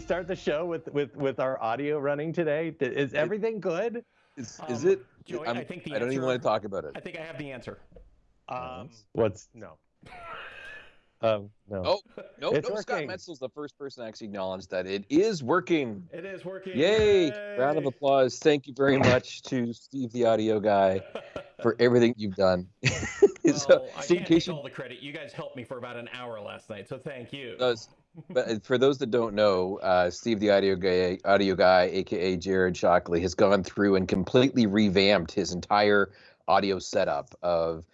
start the show with with with our audio running today? Is everything good? Is, is Um, it? Joey, I'm- I think the I don't even want to talk about it. I think I have the answer. Um, what's no? Um, no. Oh, no, It's no. Scott working. Metzel's the first person to actually acknowledge that it is working. It is working. Yay! Round of applause. Thank you very much to Steve, the audio guy, for everything you've done. so, well, I so in can't case take you all the credit. You guys helped me for about an hour last night, so thank you. does, but uh, for those that don't know, uh, Steve, the audio guy, audio guy, aka Jared Shockley, has gone through and completely revamped his entire audio setup of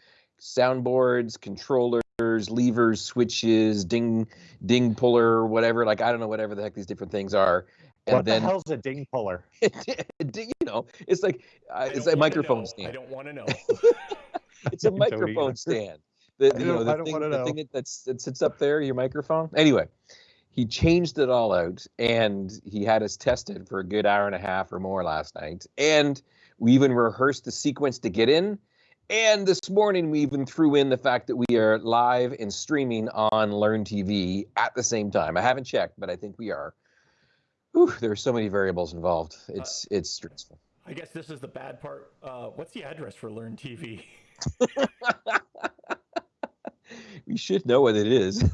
soundboards, controllers, levers, switches, ding, ding puller, whatever. Like I don't know, whatever the heck these different things are. And what then the hell's a ding puller? you know, it's like uh, it's a microphone know. I don't want to know. It's a Don't either. microphone stand. The, I you know, the I don't thing, wanna the know. thing that, that's, that sits up there, your microphone. Anyway, he changed it all out, and he had us tested for a good hour and a half or more last night. And we even rehearsed the sequence to get in. And this morning, we even threw in the fact that we are live and streaming on Learn TV at the same time. I haven't checked, but I think we are. Whew, there are so many variables involved. It's it's stressful. I guess this is the bad part. Uh, what's the address for Learn TV? we should know what it is.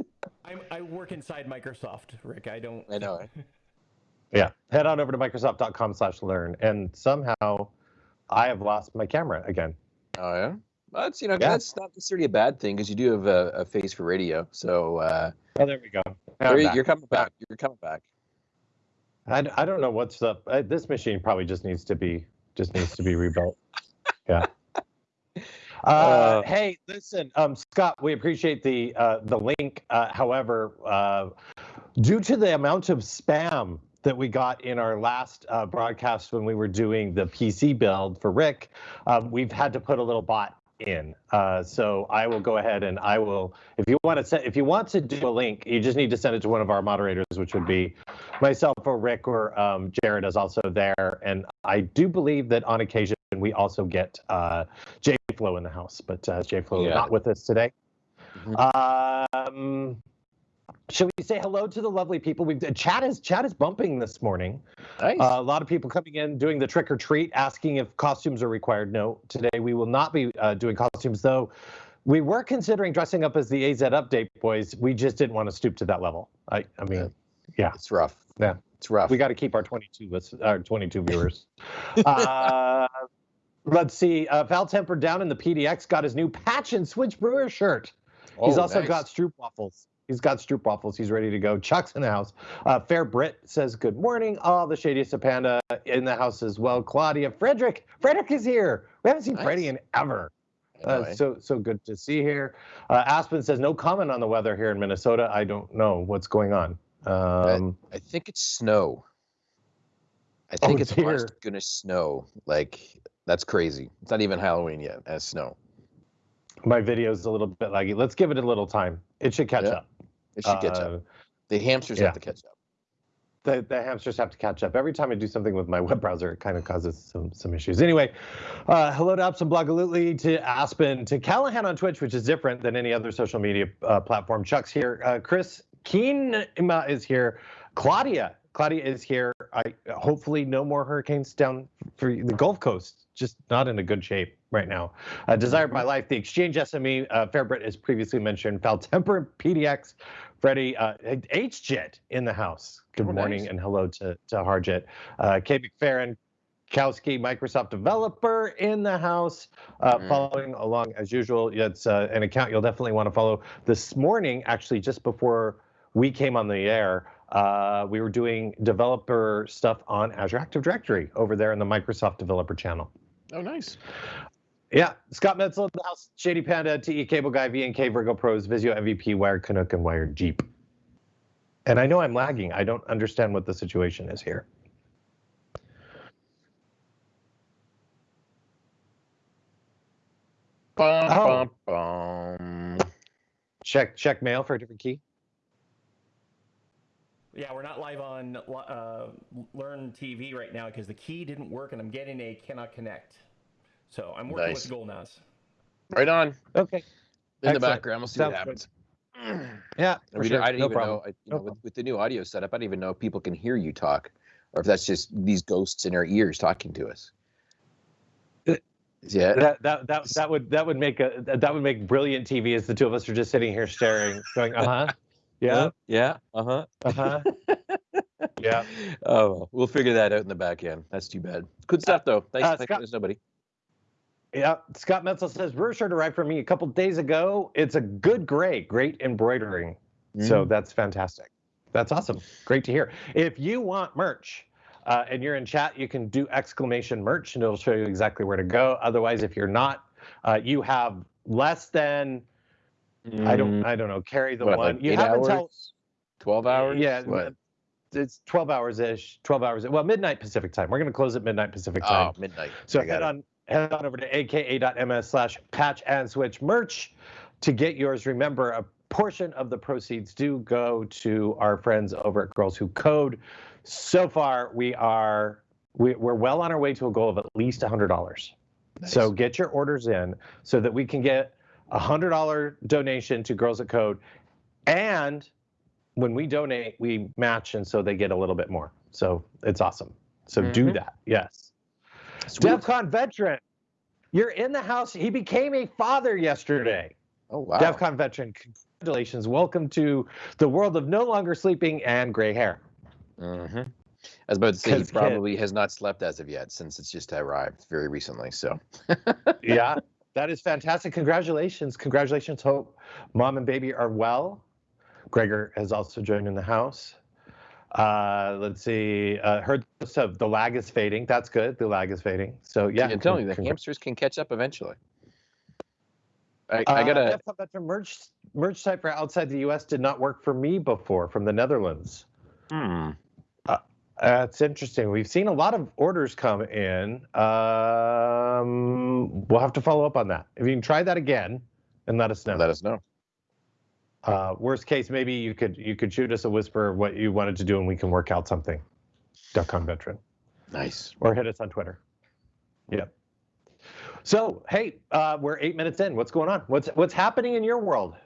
I'm, I work inside Microsoft, Rick. I don't. I know. Yeah. Head on over to Microsoft.com slash learn. And somehow I have lost my camera again. Oh yeah, that's you know Yeah. that's not necessarily a bad thing because you do have a, a face for radio. So uh, Oh, there we go. There you, you're coming back. You're coming back. I, I don't know what's up. Uh, this machine probably just needs to be just needs to be rebuilt. Uh, Uh, hey, listen, um, Scott, we appreciate the uh, the link. Uh, however, uh, due to the amount of spam that we got in our last uh, broadcast when we were doing the PC build for Rick, um, we've had to put a little bot in. Uh, so I will go ahead and I will, if you want to send, if you want to do a link, you just need to send it to one of our moderators, which would be myself or Rick or um, Jared is also there. And I do believe that on occasion we also get uh, J Flow in the house, but uh, J Flow Yeah. not with us today. Mhm. Um, shall we say hello to the lovely people? We've chat is chat is bumping this morning. Nice. Uh, a lot of people coming in doing the trick or treat, asking if costumes are required. No, today we will not be uh, doing costumes, though. We were considering dressing up as the AZ Update boys. We just didn't want to stoop to that level. I, I mean, yeah, it's rough. yeah. It's rough. we got to keep our 22 list, our 22 viewers. uh, let's see. Uh, Val Temper down in the PDX got his new patch and switch brewer shirt. He's Oh, also nice. got Stroop waffles. He's got Stroop waffles. He's ready to go. Chuck's in the house. Uh, Fair Brit says good morning. Oh, the shadiest of panda in the house as well. Claudia, Frederick, Frederick is here. We haven't seen Nice. Freddie in ever. Uh, so so good to see here. Uh, Aspen says no comment on the weather here in Minnesota. I don't know what's going on. Um, I think it's snow. I Oh, think it's dear. honest to snow. Like that's crazy. It's not even Halloween yet. As snow. my video's a little bit laggy. Let's give it a little time. It should catch Yeah. up. It should catch Uh, up. The hamsters yeah. have to catch up. the, the hamsters have to catch up. Every time I do something with my web browser, it kind of causes some some issues. Anyway, uh, hello to and Blogalutely, to Aspen, to Callahan on Twitch, which is different than any other social media uh, platform. Chuck's here. Uh, Chris Keenma is here. Claudia. Claudia is here. I hopefully no more hurricanes down for the Gulf Coast. Just not in a good shape right now. Uh, Desired by Life, the Exchange SME, uh, Fairbrit as previously mentioned, Val Temper, PDX, Freddie, uh, HJet in the house. Good Oh, morning nice. and hello to, to Harjet. Uh, Kay McFerrin, Kowski, Microsoft developer in the house, uh, Mm. following along as usual. It's uh, an account you'll definitely want to follow. This morning, actually, just before we came on the air, uh, we were doing developer stuff on Azure Active Directory over there in the Microsoft Developer Channel. Oh, nice. Yeah, Scott Metzel in the house, Shady Panda, TE Cable Guy, VNK, Virgo Pros, Visio MVP, Wired Canuck, and Wired Jeep. And I know I'm lagging. I don't understand what the situation is here. Bum, Oh. bum, bum. Check check mail for a different key. Yeah, we're not live on uh, Learn TV right now because the key didn't work and I'm getting a cannot connect. So I'm working Nice. with Golnaz. Right on. Okay. In the background, we'll see what Sounds good. happens. Yeah, for sure. didn't, I didn't no even problem. know, I- you No know, with, with the new audio setup, I didn't even know if people can hear you talk, or if that's just these ghosts in our ears talking to us. Yeah. That, that that that would that would make a that would make brilliant TV as the two of us are just sitting here staring, going, uh huh, yeah, Yeah. Uh huh. uh huh, yeah. Oh, well, we'll figure that out in the back end. That's too bad. Good stuff though. Thanks. uh, Scott- there's nobody. Yeah, Scott Metzel says Brewer shirt arrived for me a couple days ago. It's a good gray, great embroidering. So Mm. that's fantastic. That's awesome. Great to hear. If you want merch uh, and you're in chat, you can do exclamation merch and it'll show you exactly where to go. Otherwise, if you're not, uh, you have less than I don't Mm, I don't know. Carry the what, one. like you have hours? until Twelve hours. yeah. What? It's 12 hours ish. 12 hours. Well, midnight Pacific time. We're going to close at midnight Pacific time. Oh, midnight. So I head on head on over to aka.ms slash patch and switch merch to get yours. Remember, a portion of the proceeds do go to our friends over at Girls Who Code. So far, we are we, we're well on our way to a goal of at least $100. So get your orders in so that we can get a hundred dollar donation to Girls Who Code, and when we donate, we match, and so they get a little bit more. So it's awesome. So do Mhm. that. Yes. Sweet. DEFCON veteran, you're in the house. He became a father yesterday. Oh wow. DEFCON veteran, congratulations. Welcome to the world of no longer sleeping and gray hair. Mm-hmm. I was about to say he 'Cause kid- probably has not slept as of yet since it's just arrived very recently. So yeah, that is fantastic. Congratulations. Congratulations. Hope mom and baby are well. Gregor has also joined in the house. Uh, let's see. Uh, heard of the lag is fading. That's good. The lag is fading. So yeah, I'm telling you, the con- hamsters can catch up eventually. I, Uh, I gotta. DEFCON veteran merch merch site for outside the U.S. did not work for me before from the Netherlands. Hmm. That's interesting. We've seen a lot of orders come in. Um, we'll have to follow up on that. If you can try that again and let us know. Let us know. Uh, worst case, maybe you could you could shoot us a whisper of what you wanted to do, and we can work out something. DEFCON veteran, Nice. or hit us on Twitter. Yep. So hey, uh, we're eight minutes in. What's going on? What's what's happening in your world?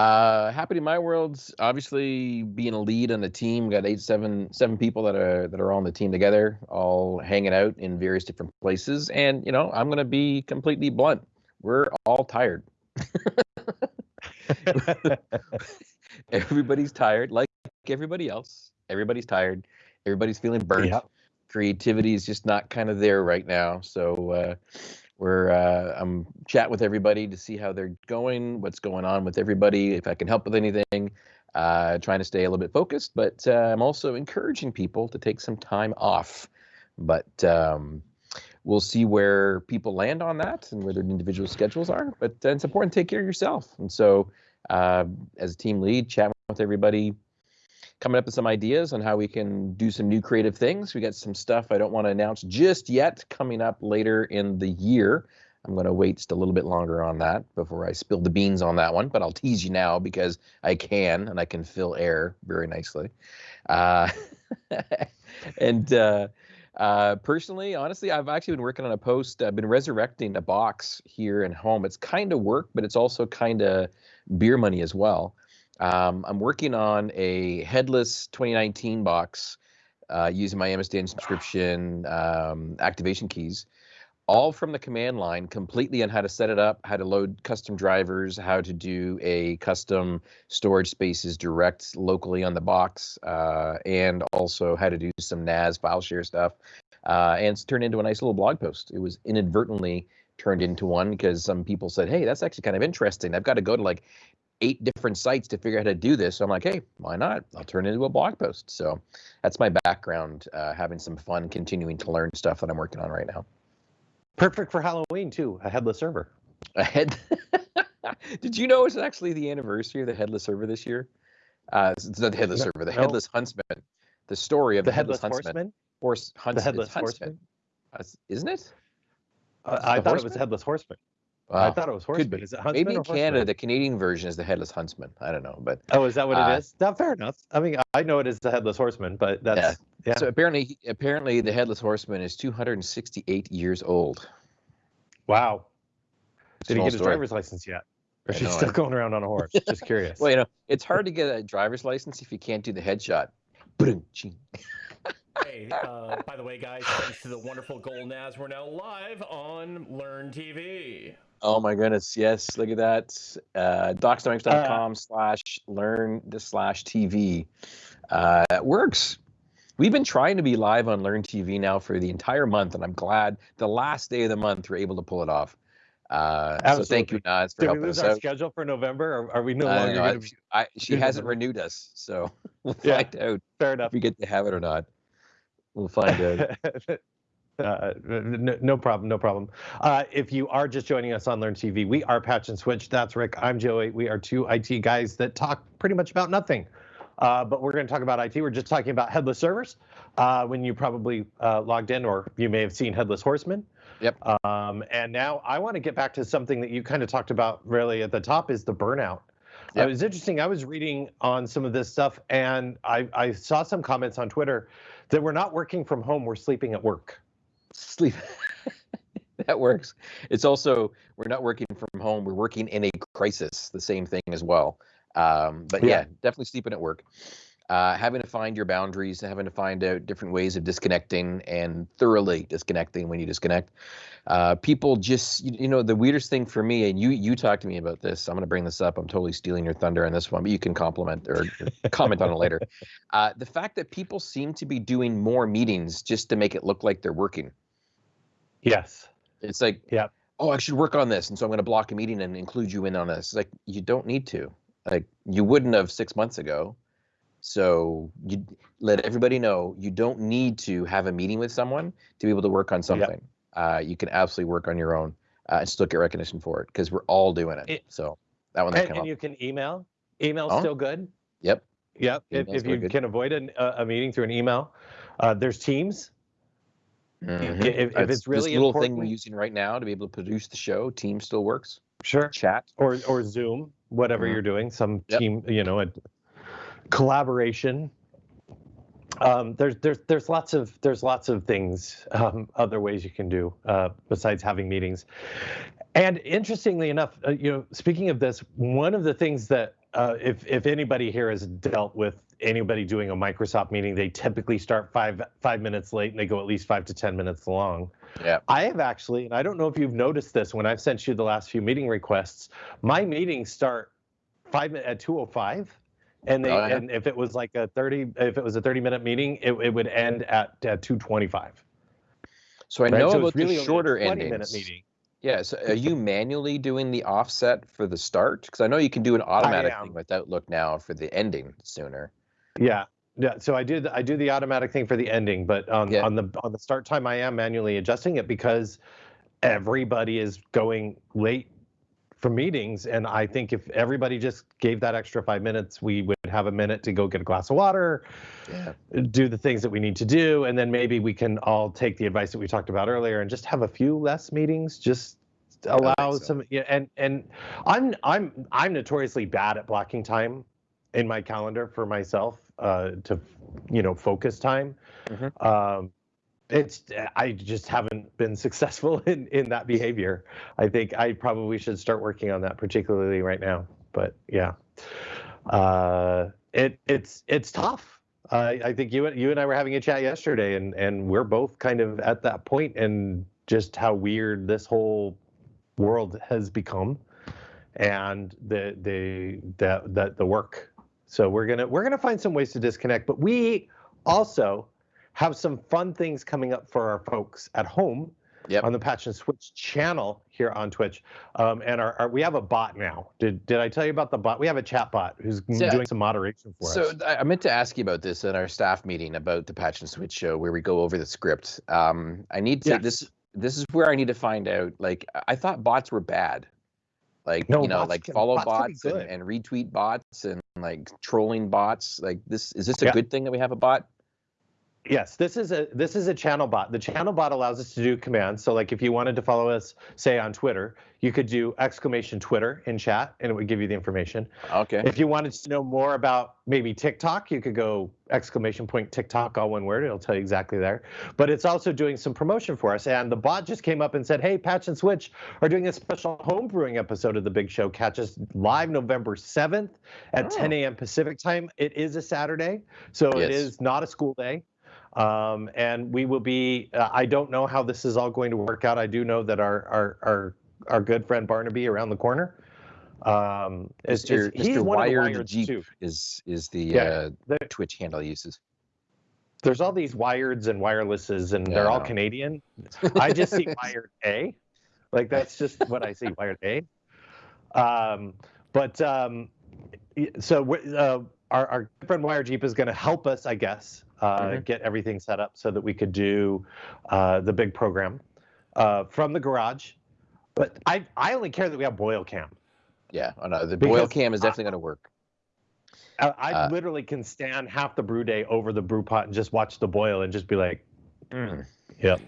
Uh, happy to my world's obviously being a lead on the team. Got eight, seven, seven people that are that are on the team together, all hanging out in various different places. And you know, I'm gonna be completely blunt. We're all tired. Everybody's tired, like everybody else. Everybody's tired. Everybody's feeling burnt. Yep. Creativity is just not kind of there right now. So uh, we're uh, I'm chat with everybody to see how they're going, what's going on with everybody, if I can help with anything. Uh, trying to stay a little bit focused, but uh, I'm also encouraging people to take some time off. But um, we'll see where people land on that and where their individual schedules are. But uh, it's important to take care of yourself. And so, uh, as a team lead, chat with everybody, coming up with some ideas on how we can do some new creative things. We got some stuff I don't want to announce just yet coming up later in the year. I'm going to wait just a little bit longer on that before I spill the beans on that one, but I'll tease you now because I can and I can fill air very nicely. Uh, and uh, uh, personally, honestly, I've actually been working on a post. I've been resurrecting a box here in home. It's kind of work, but it's also kind of beer money as well. Um, I'm working on a headless 2019 box uh, using my MSDN subscription um, activation keys, all from the command line, completely on how to set it up, how to load custom drivers, how to do a custom storage spaces direct locally on the box, uh, and also how to do some NAS file share stuff. Uh, and it's turned into a nice little blog post. It was inadvertently turned into one because some people said, "Hey, that's actually kind of interesting." I've got to go to like eight different sites to figure out how to do this. So I'm like, hey, why not? I'll turn it into a blog post. So that's my background, uh, having some fun, continuing to learn stuff that I'm working on right now. Perfect for Halloween too. A headless server. A head. Did you know it's actually the anniversary of the headless server this year? Uh, it's not the headless No- server, the no. headless huntsman. The story of The the, headless headless, huntsman. horseman. Horse hunts, The headless huntsman. horseman. Uh, isn't it? Uh, I thought it was horseman? headless horseman. I thought it was Could horseman. be. Is it huntsman Maybe in Canada, horseman? the Canadian version is the headless huntsman. I don't know, but Oh, is that what Uh, it is? Now, fair enough. I mean, I know it is the headless horseman, but that's yeah. so apparently, apparently, the headless horseman is 268 years old. wow. Did he old get his story. driver's license yet? Or I is he still going around on a horse? Just curious. Well, you know, it's hard to get a driver's license if you can't do the headshot. Hey, uh, by the way, guys, thanks to the wonderful Golnaz, we're now live on Learn TV. Oh my goodness, yes, look at that. Uh, docsdynamics.com slash learn the slash TV. Uh, it works. We've been trying to be live on Learn TV now for the entire month, and I'm glad the last day of the month we're able to pull it off. Uh, so thank you. Naz, for Did we helping lose us our out. schedule for November? Or are we no I don't longer know, going I- to be I, she hasn't renewed us, so we'll Yeah. find out fair if enough? we get to have it or not. We'll find out. Uh, no, no problem, no problem. Uh, if you are just joining us on Learn TV, we are Patch and Switch. That's Rick. I'm Joey. We are two IT guys that talk pretty much about nothing. Uh, but we're going to talk about IT. We're just talking about headless servers. Uh, when you probably uh, logged in, or you may have seen Headless Horseman. Yep. Um, and now I want to get back to something that you kind of talked about really at the top is the burnout. Yep. It was interesting. I was reading on some of this stuff, and I, I saw some comments on Twitter that we're not working from home, we're sleeping at work. Sleep. that works. It's also we're not working from home. We're working in a crisis. The same thing as well. Um, but Yeah. yeah. definitely sleeping at work. Uh, having to find your boundaries, and having to find out different ways of disconnecting and thoroughly disconnecting when you disconnect. Uh, people just, you, you know, the weirdest thing for me, and you you talked to me about this. I'm going to bring this up. I'm totally stealing your thunder on this one, but you can compliment or comment on it later. Uh, the fact that people seem to be doing more meetings just to make it look like they're working. Yes. It's like, Yep. oh, I should work on this, and so I'm going to block a meeting and include you in on this. It's like you don't need to. Like you wouldn't have six months ago. So you let everybody know you don't need to have a meeting with someone to be able to work on something. Uh, you can absolutely work on your own uh, and still get recognition for it because we're all doing it. It- so that one that And, and you can email. Email's Oh. still good. Yep. Yep. If, Email's if you good. can avoid an, a, a meeting through an email, uh, there's Teams. Mhm. If, if Uh, it's really this little important, thing we're using right now to be able to produce the show, Team still works. sure. Chat. Or or Zoom, whatever Mhm. you're doing, some Yep. team, you know, a collaboration. Um, there's there's there's lots of there's lots of things, um, other ways you can do uh, besides having meetings. And interestingly enough, uh, you know, speaking of this, one of the things that uh, if if anybody here has dealt with anybody doing a Microsoft meeting, they typically start five five minutes late and they go at least five to ten minutes long. Yeah. I have actually, and I don't know if you've noticed this when I've sent you the last few meeting requests. My meetings start five at two o five, and they and if it was like a thirty, if it was a thirty minute meeting, it, it would end at, at two twenty five. So I Right? know so about it's really the shorter 20 endings. minute meeting. Yeah. So are you manually doing the offset for the start? Because I know you can do an automatic thing with Outlook now for the ending sooner. Yeah. Yeah, so I do the, I do the automatic thing for the ending, but on Yeah. on the on the start time I am manually adjusting it because everybody is going late for meetings and I think if everybody just gave that extra 5 minutes we would have a minute to go get a glass of water, Yeah. do the things that we need to do and then maybe we can all take the advice that we talked about earlier and just have a few less meetings just allow so. some yeah and and I'm I'm I'm notoriously bad at blocking time in my calendar for myself uh, to you know focus time. Mhm. Um, it's I just haven't been successful in in that behavior. I think I probably should start working on that, particularly right now. But yeah, uh, it it's it's tough. I I think you and you and I were having a chat yesterday, and and we're both kind of at that point, and just how weird this whole world has become, and the the the the, the work. So we're gonna we're gonna find some ways to disconnect, but we also have some fun things coming up for our folks at home Yep. on the Patch and Switch channel here on Twitch. Um, and our, our, we have a bot now. Did did I tell you about the bot? We have a chat bot who's Yeah. doing some moderation for So us. So I meant to ask you about this in our staff meeting about the Patch and Switch show where we go over the script. Um, I need to Yes. this this is where I need to find out. Like I- I thought bots were bad. Like No, you know, like can- follow bots bots and, and retweet bots and like trolling bots. Like this is this a Yeah. good thing that we have a bot? Yes, this is a this is a channel bot. The channel bot allows us to do commands. So like if you wanted to follow us, say on Twitter, you could do exclamation Twitter in chat and it would give you the information. Okay. If you wanted to know more about maybe TikTok, you could go exclamation point TikTok, all one word. It'll tell you exactly there. But it's also doing some promotion for us. And the bot just came up and said, hey, Patch and Switch are doing a special homebrewing episode of The Big Show. Catch us live November 7th at Oh. 10 a.m. Pacific time. It is a Saturday, so it Yes. is not a school day. Um, and we will be, uh, I don't know how this is all going to work out. I do know that our, our, our, our good friend Barnaby around the corner um, is, is Mr. he's Mr. one of the Wired wired Jeep too. is is the Yeah, uh, There- Twitch handle uses. there's all these wireds and wirelesses, and Yeah, they're all. Canadian. I just see wired A, like that's just what I see, wired A. Um, but um, so uh, our our good friend Wired Jeep is going to help us, I guess, uh, Mhm. get everything set up so that we could do uh, the big program uh, from the garage. But I I only care that we have boil cam. Yeah, oh no, the boil cam is definitely going to work. I, I Uh, literally can stand half the brew day over the brew pot and just watch the boil and just be like, Mm, yep.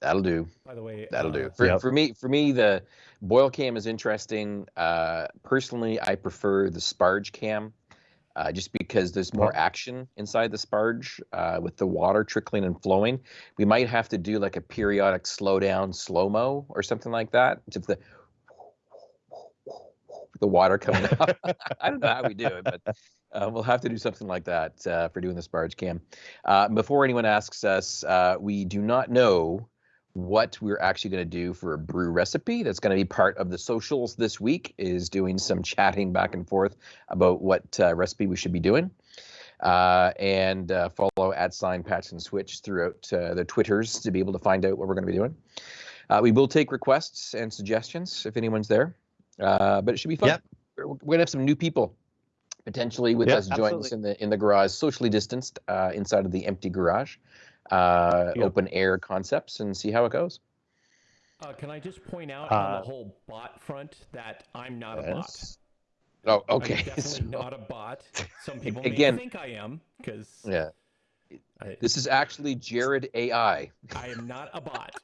that'll do. By the way, That'll uh, do. For, Yep. for me, for me, the boil cam is interesting. Uh, personally, I prefer the sparge cam, uh, just because there's more action inside the sparge uh, with the water trickling and flowing. We might have to do like a periodic slow down, slow mo, or something like that. Just the the water coming up. I don't know how we do it, but uh, we'll have to do something like that uh, for doing the sparge cam. Uh, before anyone asks us, uh, we do not know what we're actually going to do for a brew recipe that's going to be part of the socials this week is doing some chatting back and forth about what uh, recipe we should be doing. Uh, and uh, follow at sign patch and switch throughout uh, the twitters to be able to find out what we're going to be doing. Uh, we will take requests and suggestions if anyone's there uh, but it should be fun. Yep. we're, we're going to have some new people potentially with Yep, us joining us in the in the garage socially distanced uh, inside of the empty garage uh, Yep. open air concepts and see how it goes Uh, can I just point out on Uh, the whole bot front that I'm not a bot? Oh, okay. I'm definitely So, not a bot. Some people Again- may think I am because yeah, I, this is actually Jared AI. I am not a bot.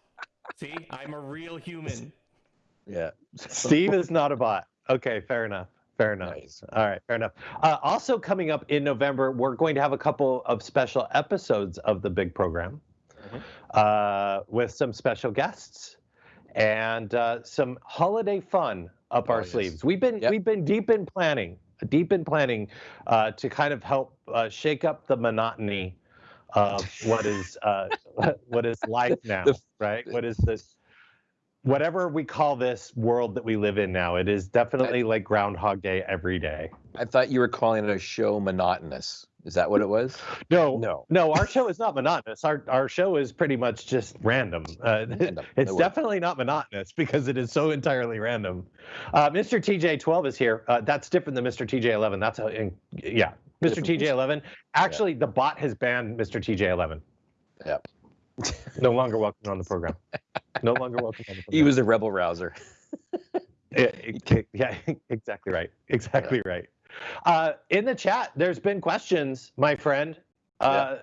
See, I'm a real human. Yeah. Steve is not a bot. Okay, fair enough. Fair enough. Nice. All right, fair enough. Uh, also coming up in November, we're going to have a couple of special episodes of the big program Mhm. uh, with some special guests and uh, some holiday fun up Oh, our yes. sleeves. We've been Yep. we've been deep in planning, deep in planning uh, to kind of help uh, shake up the monotony of what is uh, what is life now, The- right? What is this? Whatever we call this world that we live in now, it is definitely like Groundhog Day every day. I thought you were calling it a show monotonous. Is that what it was? No, No. no, our show is not monotonous. Our our show is pretty much just random. Uh, Random. it's No definitely not monotonous because it is so entirely random. Uh, Mr. TJ12 is here. Uh, that's different than Mr. TJ11. That's how, in, yeah, Mr. TJ11. Actually, the bot has banned Mr. TJ11. Yeah. No longer welcome on the program. No longer welcome on the program. He was a rebel rouser. Yeah, yeah, exactly right. Exactly right. Uh, in the chat, there's been questions, my friend, uh,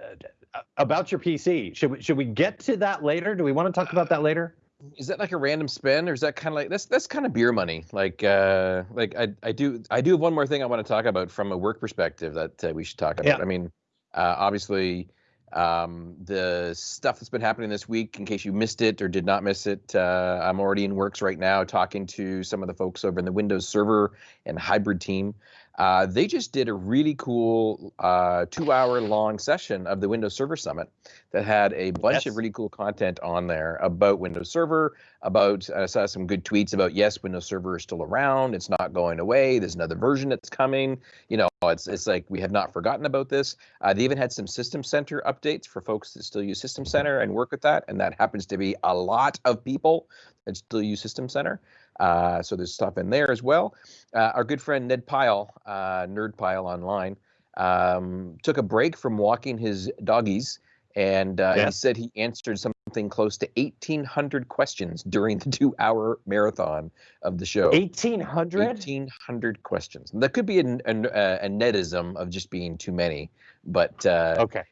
about your PC. Should we should we get to that later? Do we want to talk about that later? Is that like a random spend, or is that kind of like that's that's kind of beer money? Like, uh, like I I do I do have one more thing I want to talk about from a work perspective that uh, we should talk about. Yeah. I mean, uh, obviously, um, the stuff that's been happening this week. In case you missed it or did not miss it, uh, I'm already in works right now talking to some of the folks over in the Windows Server and hybrid team Uh, they just did a really cool uh, two-hour-long session of the Windows Server Summit that had a bunch Yes. of really cool content on there about Windows Server. About I saw some good tweets about yes, Windows Server is still around. It's not going away. There's another version that's coming. You know, it's it's like we have not forgotten about this. Uh, they even had some System Center updates for folks that still use System Center and work with that, and that happens to be a lot of people that still use System Center. Uh, so there's stuff in there as well. Uh, our good friend Ned Pyle, uh, Nerd Pyle Online, um, took a break from walking his doggies, and uh, he said he answered something close to 1,800 questions during the two-hour marathon of the show. 1800? 1,800 questions. That could be an, an, uh, a Nedism of just being too many, but uh, Okay.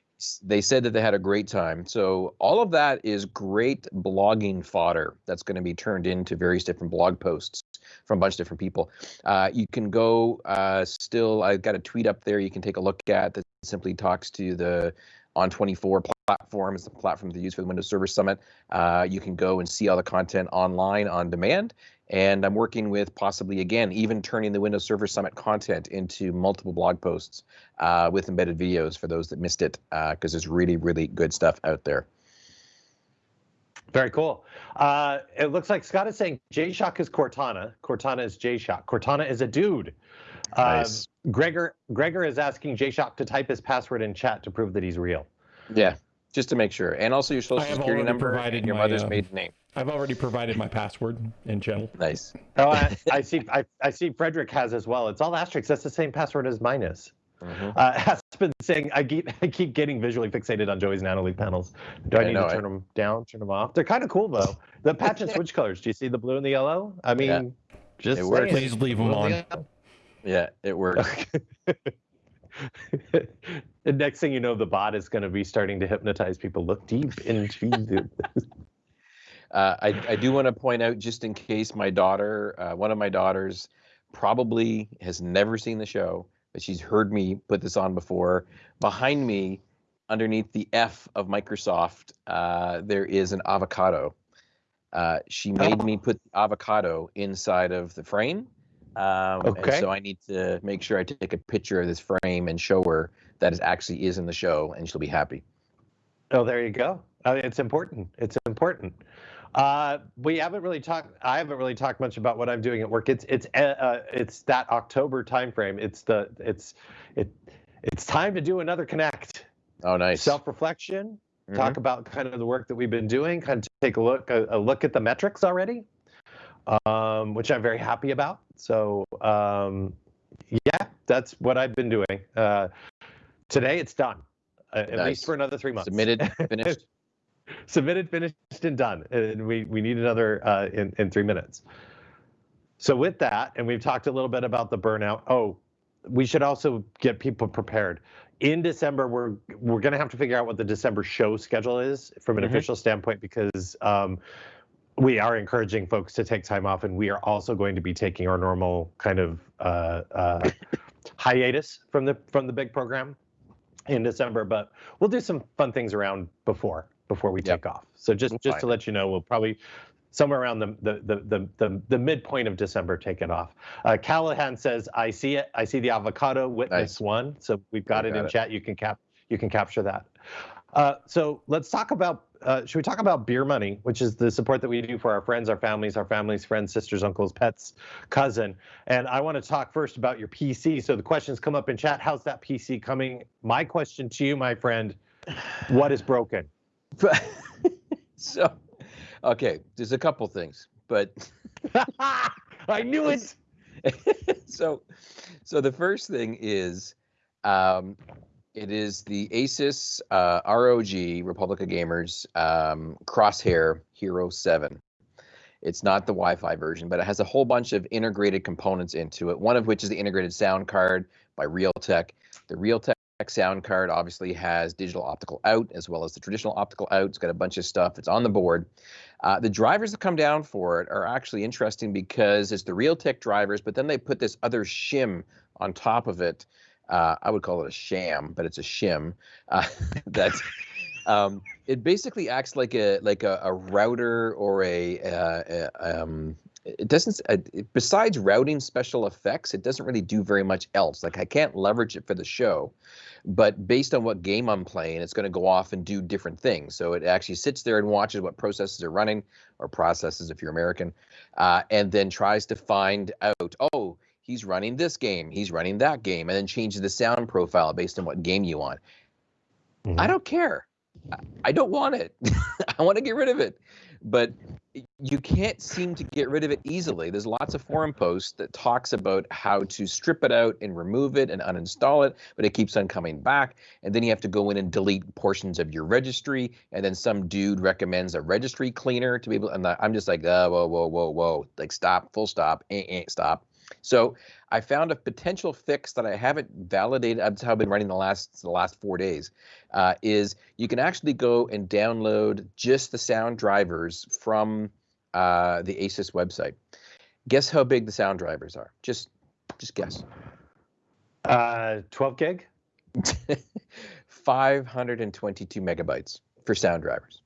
They said that they had a great time. So all of that is great blogging fodder that's going to be turned into various different blog posts from a bunch of different people. Uh, you can go uh, still. I've got a tweet up there you can take a look at that simply talks to the ON24 platform is the platform they use for the Windows Server Summit. Uh, you can go and see all the content online on demand. And I'm working with possibly again, even turning the Windows Server Summit content into multiple blog posts uh, with embedded videos for those that missed it, because there's really, really good stuff out there. Very cool. Uh, it looks like Scott is saying J-Shock is Cortana. Cortana is J-Shock. Cortana is a dude. Um, Nice. Gregor Gregor is asking J-Shock to type his password in chat to prove that he's real. Yeah, just to make sure, and also your social security number provided and your my, mother's um, maiden name. I've already provided my password in channel. Nice. Oh, I, I see. I, I see. Frederick has as well. It's all asterisks. That's the same password as mine is. Mhm. Uh, has been saying I keep I keep getting visually fixated on Joey's NanoLeaf panels. Do I I need know, to I- turn them down? Turn them off? They're kind of cool though. The patch and switch colors. Do you see the blue and the yellow? I mean, Yeah. just It works. Please leave them on. Yeah, it works. the next thing you know, the bot is going to be starting to hypnotize people. Look deep into the. Uh, I, I do want to point out, just in case my daughter, uh, one of my daughters, probably has never seen the show, but she's heard me put this on before. Behind me, underneath the F of Microsoft, uh, there is an avocado. Uh, she made me put the avocado inside of the frame. Um, Okay. so I need to make sure I take a picture of this frame and show her that it actually is in the show, and she'll be happy. Oh, there you go. I mean, it's important. It's important. Uh, we haven't really talked. I haven't really talked much about what I'm doing at work. It's it's uh, uh, it's that October timeframe. It's the it's it it's time to do another connect. Oh, nice. Self reflection. Mhm. Talk about kind of the work that we've been doing. Kind of take a look a, a look at the metrics already, um, which I'm very happy about. So um, yeah, that's what I've been doing. Uh, today it's done. Uh, at least for another three months. Submitted, finished. Submitted, finished, and done. And we, we need another uh, in, in three minutes. So with that, and we've talked a little bit about the burnout. Oh, we should also get people prepared. In December, we're we're gonna have to figure out what the December show schedule is from an Mhm. official standpoint because um, we are encouraging folks to take time off, and we are also going to be taking our normal kind of uh, uh, hiatus from the from the big program in December. But we'll do some fun things around before before we Yep. take off. So just We'll just to it. let you know, we'll probably somewhere around the the the the, the, the midpoint of December take it off. Uh, Callahan says, "I see it. I see the avocado witness Nice. one." So we've got it got in it. chat. You can cap you can capture that. Uh, so let's talk about. Uh, should we talk about beer money, which is the support that we do for our friends, our families, our families, friends, sisters, uncles, pets, cousin? And I want to talk first about your PC. So the questions come up in chat. How's that PC coming? My question to you, my friend, what is broken? so, okay, there's a couple things, but I knew it. so, so the first thing is, um, it is the Asus uh, ROG Republic of Gamers um, Crosshair Hero 7. It's not the Wi-Fi version, but it has a whole bunch of integrated components into it. One of which is the integrated sound card by Realtek. The Realtek sound card obviously has digital optical out as well as the traditional optical out. It's got a bunch of stuff. It's on the board. Uh, the drivers that come down for it are actually interesting because it's the Realtek drivers, but then they put this other shim on top of it. Uh, I would call it a sham, but it's a shim. Uh, that um, it basically acts like a like a, a router or a, uh, a um, it doesn't uh, besides routing special effects it doesn't really do very much else like i can't leverage it for the show but based on what game i'm playing it's going to go off and do different things so it actually sits there and watches what processes are running or processes if you're american uh, and then tries to find out oh he's running this game he's running that game and then changes the sound profile based on what game you want I Mhm. don't care. I- don't want it. I want to get rid of it. But you can't seem to get rid of it easily. There's lots of forum posts that talks about how to strip it out and remove it and uninstall it, but it keeps on coming back. And then you have to go in and delete portions of your registry. And then some dude recommends a registry cleaner to be able. And I'm just like, uh, whoa, whoa, whoa, whoa, like stop, full stop, eh, eh, stop. So I found a potential fix that I haven't validated. That's how I've been running the last the last four days. Uh, is you can actually go and download just the sound drivers from uh, the ASUS website. Guess how big the sound drivers are? Just just guess. Uh, 12 gig? 522 megabytes for sound drivers.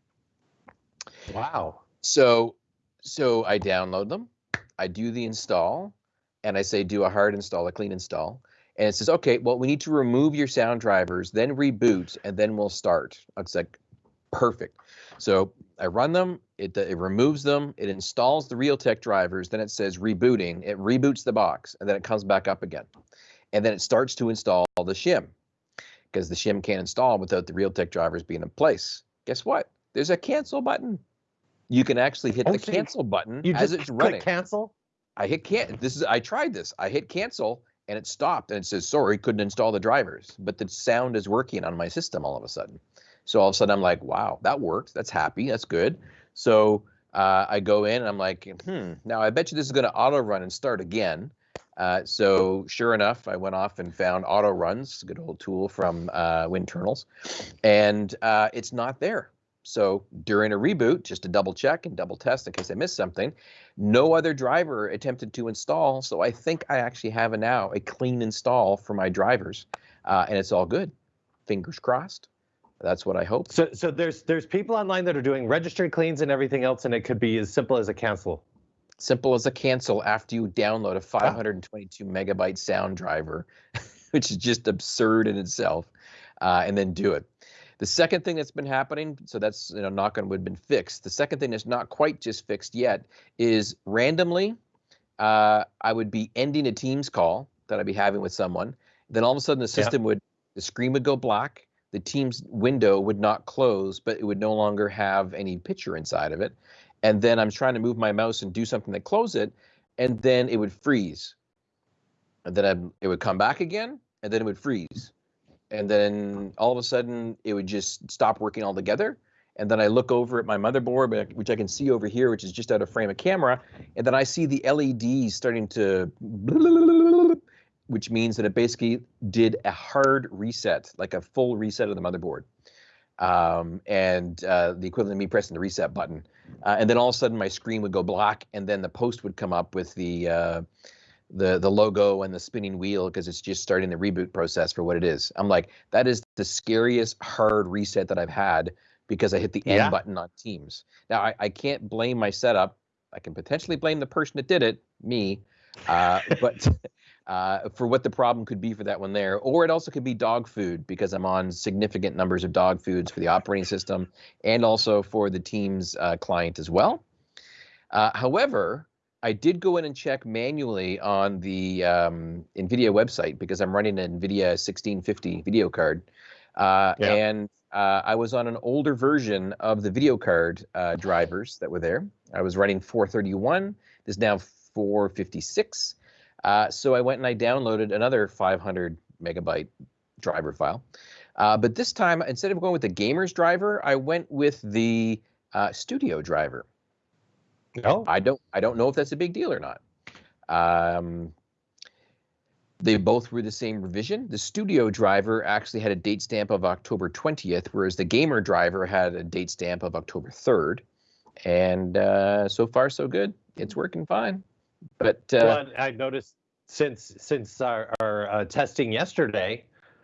Wow. So so I download them, I do the install, and I say do a hard install, a clean install. And it says, okay, well, we need to remove your sound drivers, then reboot, and then we'll start. It's like perfect. So I run them, it, it removes them, it installs the Realtek drivers, then it says rebooting, it reboots the box, and then it comes back up again. And then it starts to install the shim because the shim can't install without the Realtek drivers being in place. Guess what? There's a cancel button. You can actually hit Oh, the so cancel button You as just it's running. cancel? I hit can. This is I tried this. I hit cancel and it stopped and it says sorry, couldn't install the drivers, but the sound is working on my system all of a sudden. So all of a sudden I'm like, wow, that worked. That's happy. That's good. So uh, I go in and I'm like, hmm. Now I bet you this is going to auto run and start again. Uh, so sure enough, I went off and found auto runs, good old tool from uh, Winternals, and uh, it's not there. So during a reboot, just to double check and double test in case I missed something, no other driver attempted to install. So I think I actually have a now a clean install for my drivers, uh, and it's all good. Fingers crossed. That's what I hope. So, so there's there's people online that are doing registry cleans and everything else, and it could be as simple as a cancel. Simple as a cancel after you download a 522 megabyte sound driver, which is just absurd in itself, uh, and then do it. The second thing that's been happening, so that's you know knock on wood, been fixed. The second thing that's not quite just fixed yet is randomly, uh, I would be ending a Teams call that I'd be having with someone. Then all of a sudden the Yeah. system would, the screen would go black, the Teams window would not close, but it would no longer have any picture inside of it. And then I'm trying to move my mouse and do something to close it, and then it would freeze. And then I'd, it would come back again, and then it would freeze and then all of a sudden it would just stop working altogether. And then I look over at my motherboard, which I can see over here, which is just out of frame of camera, and then I see the LEDs starting to, which means that it basically did a hard reset, like a full reset of the motherboard, um, and uh, the equivalent of me pressing the reset button. Uh, and then all of a sudden my screen would go black, and then the post would come up with the uh, the the logo and the spinning wheel because it's just starting the reboot process for what it is. I'm like, that is the scariest hard reset that I've had because I hit the Yeah. end button on Teams. Now I, I can't blame my setup. I can potentially blame the person that did it, me, uh, but uh, for what the problem could be for that one there, or it also could be dog food because I'm on significant numbers of dog foods for the operating system and also for the Teams uh, client as well. Uh, however, I did go in and check manually on the um, NVIDIA website because I'm running an NVIDIA 1650 video card. Uh, Yeah. And uh, I was on an older version of the video card uh, drivers that were there. I was running 431. There's now 456. Uh, so I went and I downloaded another 500 megabyte driver file. Uh, but this time, instead of going with the gamer's driver, I went with the uh, studio driver. No. I don't I don't know if that's a big deal or not. Um, they both were the same revision. The studio driver actually had a date stamp of October 20th, whereas the gamer driver had a date stamp of October 3rd. And uh, so far, so good. It's working fine. But uh, well, I noticed since since our, our uh, testing yesterday,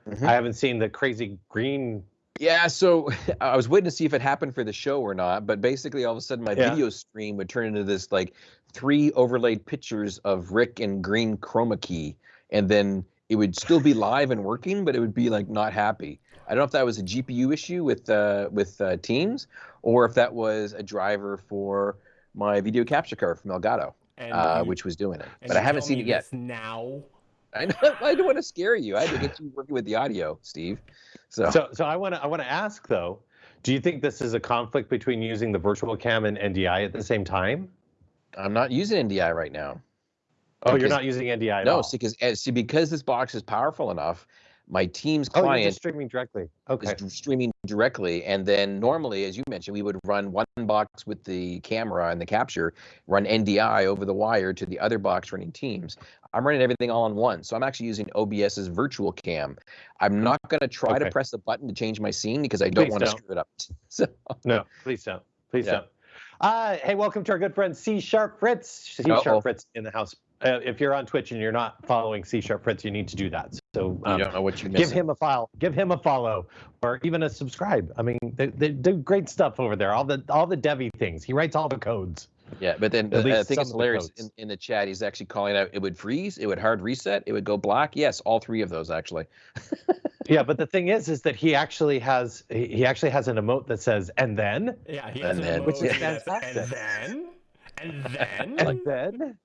Mhm. I haven't seen the crazy green. Yeah, so I was waiting to see if it happened for the show or not, but basically all of a sudden my Yeah. video stream would turn into this like three overlaid pictures of Rick in green chroma key, and then it would still be live and working, but it would be like not happy. I don't know if that was a GPU issue with uh, with uh, Teams, or if that was a driver for my video capture card from Elgato, uh, you- which was doing it. But I haven't seen it yet. Now. I know. I don't want to scare you. I had to get you working with the audio, Steve. So, So, so I want to I want to ask though, do you think this is a conflict between using the virtual cam and NDI at the same time? I'm not using NDI right now. Oh, you're not using NDI at no, all. see, because eh, see, because this box is powerful enough, my Teams oh, client just streaming directly. Okay. streaming directly, and then normally, as you mentioned, we would run one box with the camera and the capture, run NDI over the wire to the other box running Teams. I'm running everything all in one, so I'm actually using OBS's virtual cam. I'm not going to try to press the button to change my scene because I don't want to screw it up. So, No, please don't. Please Yeah. don't. Uh, hey, welcome to our good friend C Sharp Fritz. C Uh-oh. Sharp Fritz in the house. Uh, if you're on Twitch and you're not following C Sharp Fritz, you need to do that. So you um, don't know what you give him a file, give him a follow, or even a subscribe. I mean, they, they do great stuff over there. All the all the Devi things. He writes all the codes. Yeah, but then At uh, I least think it's hilarious in, in the chat. He's actually calling out it would freeze, it would hard reset, it would go black. Yes, all three of those actually. Yeah, but the thing is, is that he actually has he he actually has an emote that says "and then." Yeah, he And has an then- Which is emoji fantastic. And then, and then, And then.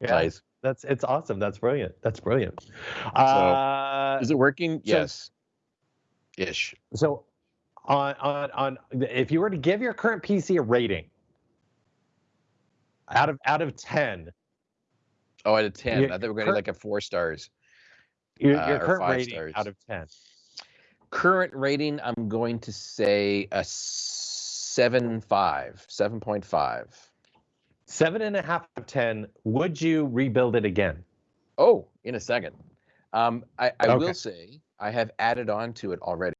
Yeah, Nice. that's it's awesome. That's brilliant. That's brilliant. uh, Is it working? so- yes. Ish. So, on on on, if you were to give your current PC a rating out of out of ten, Oh, out of ten. Your I think we're going to like a four stars. your, Uh, your current rating stars. out of ten. Current rating, I'm going to say a seven five, seven point five. Seven and a half out of ten. Would you rebuild it again? Oh, in a second. Um, I, I Okay. will say I have added on to it already.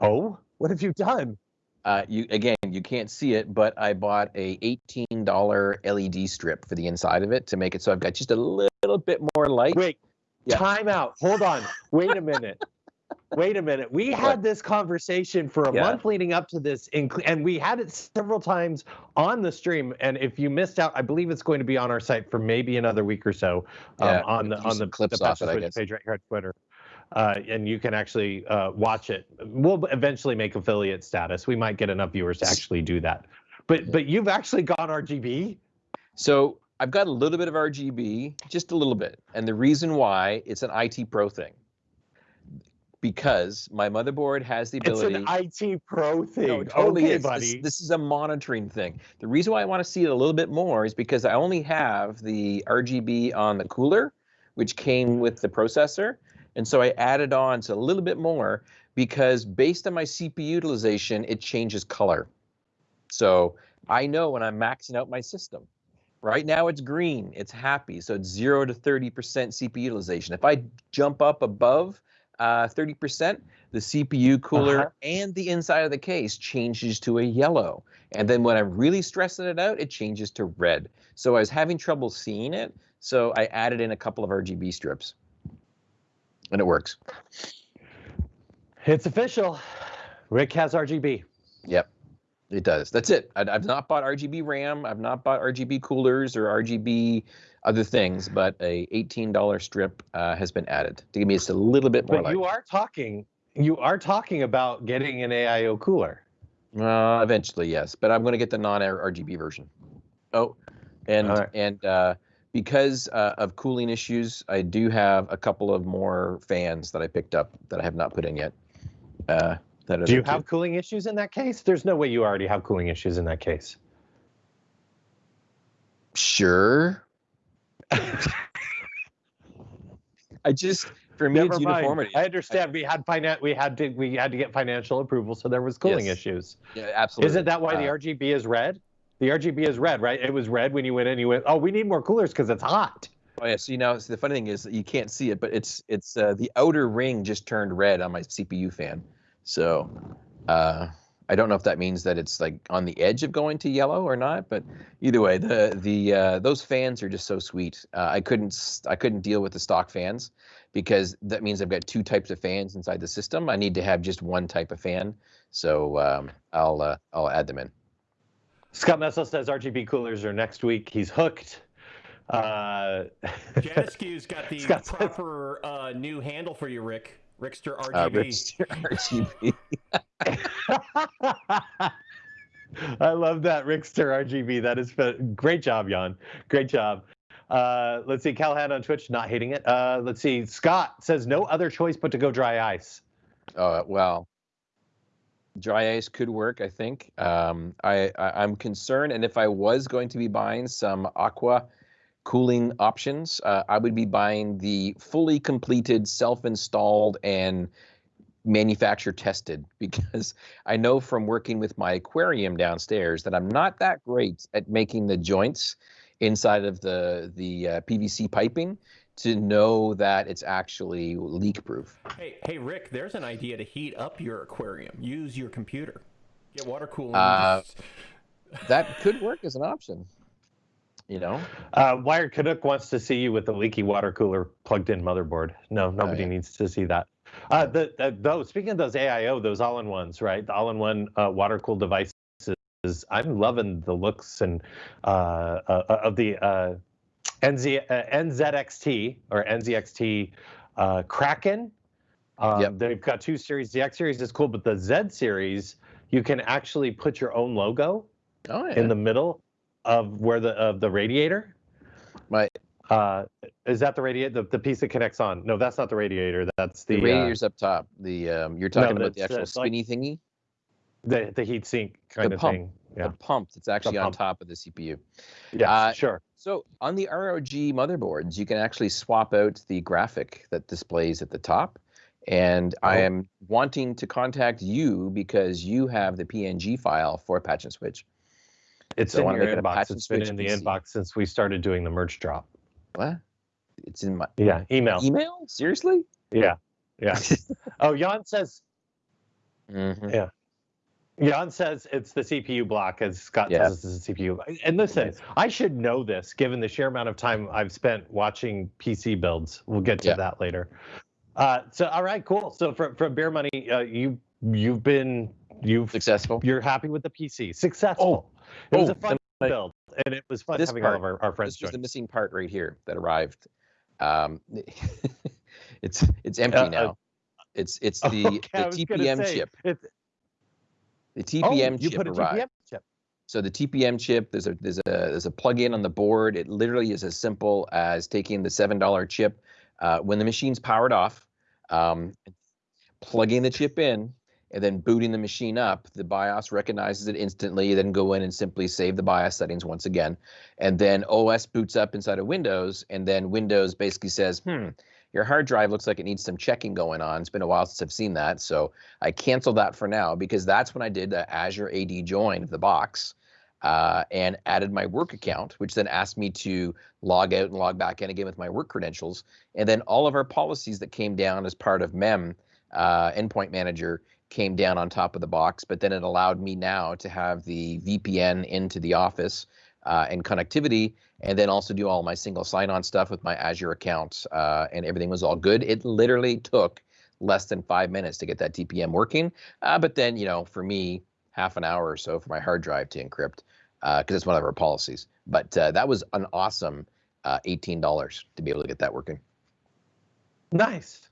Oh, what have you done? Uh, you again, you can't see it, but I bought a eighteen dollar LED strip for the inside of it to make it so I've got just a little bit more light. Wait, Yeah. time out. Hold on. Wait a minute. Wait a minute. We had this conversation for a Yeah. month leading up to this, and we had it several times on the stream. And if you missed out, I believe it's going to be on our site for maybe another week or so um, Yeah, on the on the clips the off it, I guess. page right here on Twitter. Uh, and you can actually uh, watch it. We'll eventually make affiliate status. We might get enough viewers to actually do that. But but you've actually got RGB. So I've got a little bit of RGB, just a little bit. And the reason why it's an IT Pro thing. Because my motherboard has the ability. It's an IT pro thing. No, totally okay, is. This- buddy. This, is a monitoring thing. The reason why I want to see it a little bit more is because I only have the RGB on the cooler, which came with the processor. And so I added on to a little bit more because based on my CPU utilization, it changes color. So I know when I'm maxing out my system. Right now it's green, it's happy. So it's zero to 30% CPU utilization. If I jump up above uh, 30%, the CPU cooler Uh-huh. and the inside of the case changes to a yellow. And then when I'm really stressing it out, it changes to red. So I was having trouble seeing it. So I added in a couple of RGB strips. And it works. It's official. Rick has RGB. Yep, it does. That's it. I, I've not bought RGB RAM. I've not bought RGB coolers or RGB other things, but a $18 strip uh, has been added to give me just a little bit more But light. you are talking. You are talking about getting an AIO cooler. Uh, eventually, yes, but I'm going to get the non-RGB version. Oh, and right. and uh, because uh, of cooling issues, I do have a couple of more fans that I picked up that I have not put in yet. Uh, that Do you there too. have cooling issues in that case? There's no way you already have cooling issues in that case. Sure. I just for me Never it's mind. uniformity. I understand. we had finan- We had to. We had to get financial approval, so there was cooling Yes. issues. yeah, absolutely. Isn't that why the Uh, RGB is red? The RGB is red, right? It was red when you went in. You went, oh, we need more coolers because it's hot. Oh yeah. So you know, so the funny thing is you can't see it, but it's it's uh, the outer ring just turned red on my CPU fan. So uh, I don't know if that means that it's like on the edge of going to yellow or not. But either way, the the uh, those fans are just so sweet. Uh, I couldn't I couldn't deal with the stock fans because that means I've got two types of fans inside the system. I need to have just one type of fan. So um, I'll uh, I'll add them in. Scott Metzel says RGB coolers are next week. He's hooked. Uh, Janiscu's got the Scott proper uh, new handle for you, Rick. Rickster Uh, RGB. RGB. I love that Rickster RGB. That is fa- great job, Jan. Great job. Uh, let's see, Callahan on Twitch, not hating it. Uh, let's see, Scott says no other choice but to go dry ice. Uh, well, dry ice could work. I think. Um, I, I I'm concerned, and if I was going to be buying some aqua cooling options, uh, I would be buying the fully completed, self-installed, and manufacturer tested because I know from working with my aquarium downstairs that I'm not that great at making the joints inside of the the uh, PVC piping to know that it's actually leak proof. Hey, hey, Rick. There's an idea to heat up your aquarium. Use your computer. Get water cooling. Uh, That could work as an option. You know, Uh, Wired Canuck wants to see you with the leaky water cooler plugged in motherboard. No, nobody yeah. needs to see that. Uh, the, the, those speaking of those AIO, those all-in-ones, right? The all-in-one uh, water cooled devices. I'm loving the looks and uh, uh, of the uh, NZ, uh, NZXT or NZXT uh, Kraken. Um, Yep. They've got two series. The X series is cool, but the Z series, you can actually put your own logo oh yeah. in the middle of where the of the radiator. My Uh, is that the radiator? The, the piece that connects on? No, that's not the radiator. That's the the uh, radiator's up top. The um, you're talking about the actual that's like- spinny thingy, the the heat sink kind The of pump. thing. Yeah. the pump that's actually on top of the CPU. Yeah. uh, sure. So on the ROG motherboards, you can actually swap out the graphic that displays at the top. And I Oh. am wanting to contact you because you have the PNG file for Patch and Switch. It's so in your inbox. It's been in the PC. inbox since we started doing the merch drop. What? It's in my Yeah. Email. email? Seriously? Yeah. Yeah. oh, Jan says. Mhm. Yeah. Jan says it's the CPU block, as Scott Yeah. says it's the CPU. And listen. I should know this given the sheer amount of time I've spent watching PC builds. We'll get to Yeah. that later. Uh, so, all right, cool. So, from from Beer Money, uh, you you've been you've Successful. you're happy with the PC, successful. It was oh, a fun I- build, and it was fun having part- all of our, our friends This was join. the missing part right here that arrived. Um, it's it's empty Uh, uh, now. It's it's the, Okay, the TPM say, chip. it's- The oh, TPM you chip put a arrived. TPM chip. So the TPM chip, there's a there's a there's a plug-in on the board. It literally is as simple as taking the seven dollar chip uh, when the machine's powered off, um, plugging the chip in, and then booting the machine up. The BIOS recognizes it instantly. Then go in and simply save the BIOS settings once again, and then OS boots up inside of Windows, and then Windows basically says, "Hmm, your hard drive looks like it needs some checking going on. It's been a while since I've seen that, so I cancel that for now because that's when I did the Azure AD join of the box." uh, and added my work account, which then asked me to log out and log back in again with my work credentials. And then all of our policies that came down as part of MEM, uh, Endpoint Manager, came down on top of the box. But then it allowed me now to have the VPN into the office uh, and connectivity, and then also do all my single sign-on stuff with my Azure account, uh, and everything was all good. It literally took less than five minutes to get that TPM working. Uh, but then, you know, for me, half an hour or so for my hard drive to encrypt because it's one of our policies. But uh, that was an awesome uh, $18 to be able to get that working. Nice,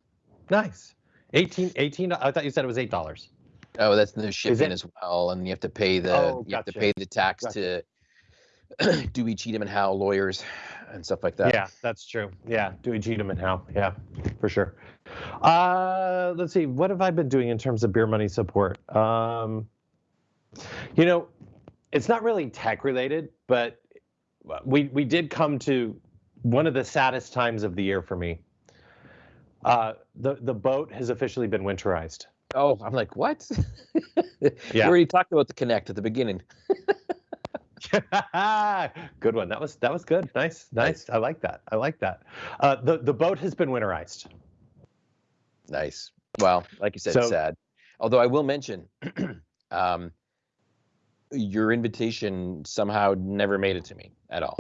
nice. 18, 18. I thought you said it was eight dollars. Oh, that's the shipping as well, and you have to pay the Oh, you have to pay the tax Gotcha. to Dewey Cheatham and Howe lawyers and stuff like that. Yeah, that's true. Yeah, Dewey Cheatham and how? Yeah, for sure. Uh, let's see. What have I been doing in terms of beer money support? Um, you know, it's not really tech related, but we we did come to one of the saddest times of the year for me. Uh, the the boat has officially been winterized. Oh, I'm like, what? You Yeah. already talked about the Connect at the beginning. good one. That was that was good. Nice, nice. I like that. I like that. Uh, the the boat has been winterized. Nice. Well, like you said, So- sad. Although I will mention, um, your invitation somehow never made it to me at all.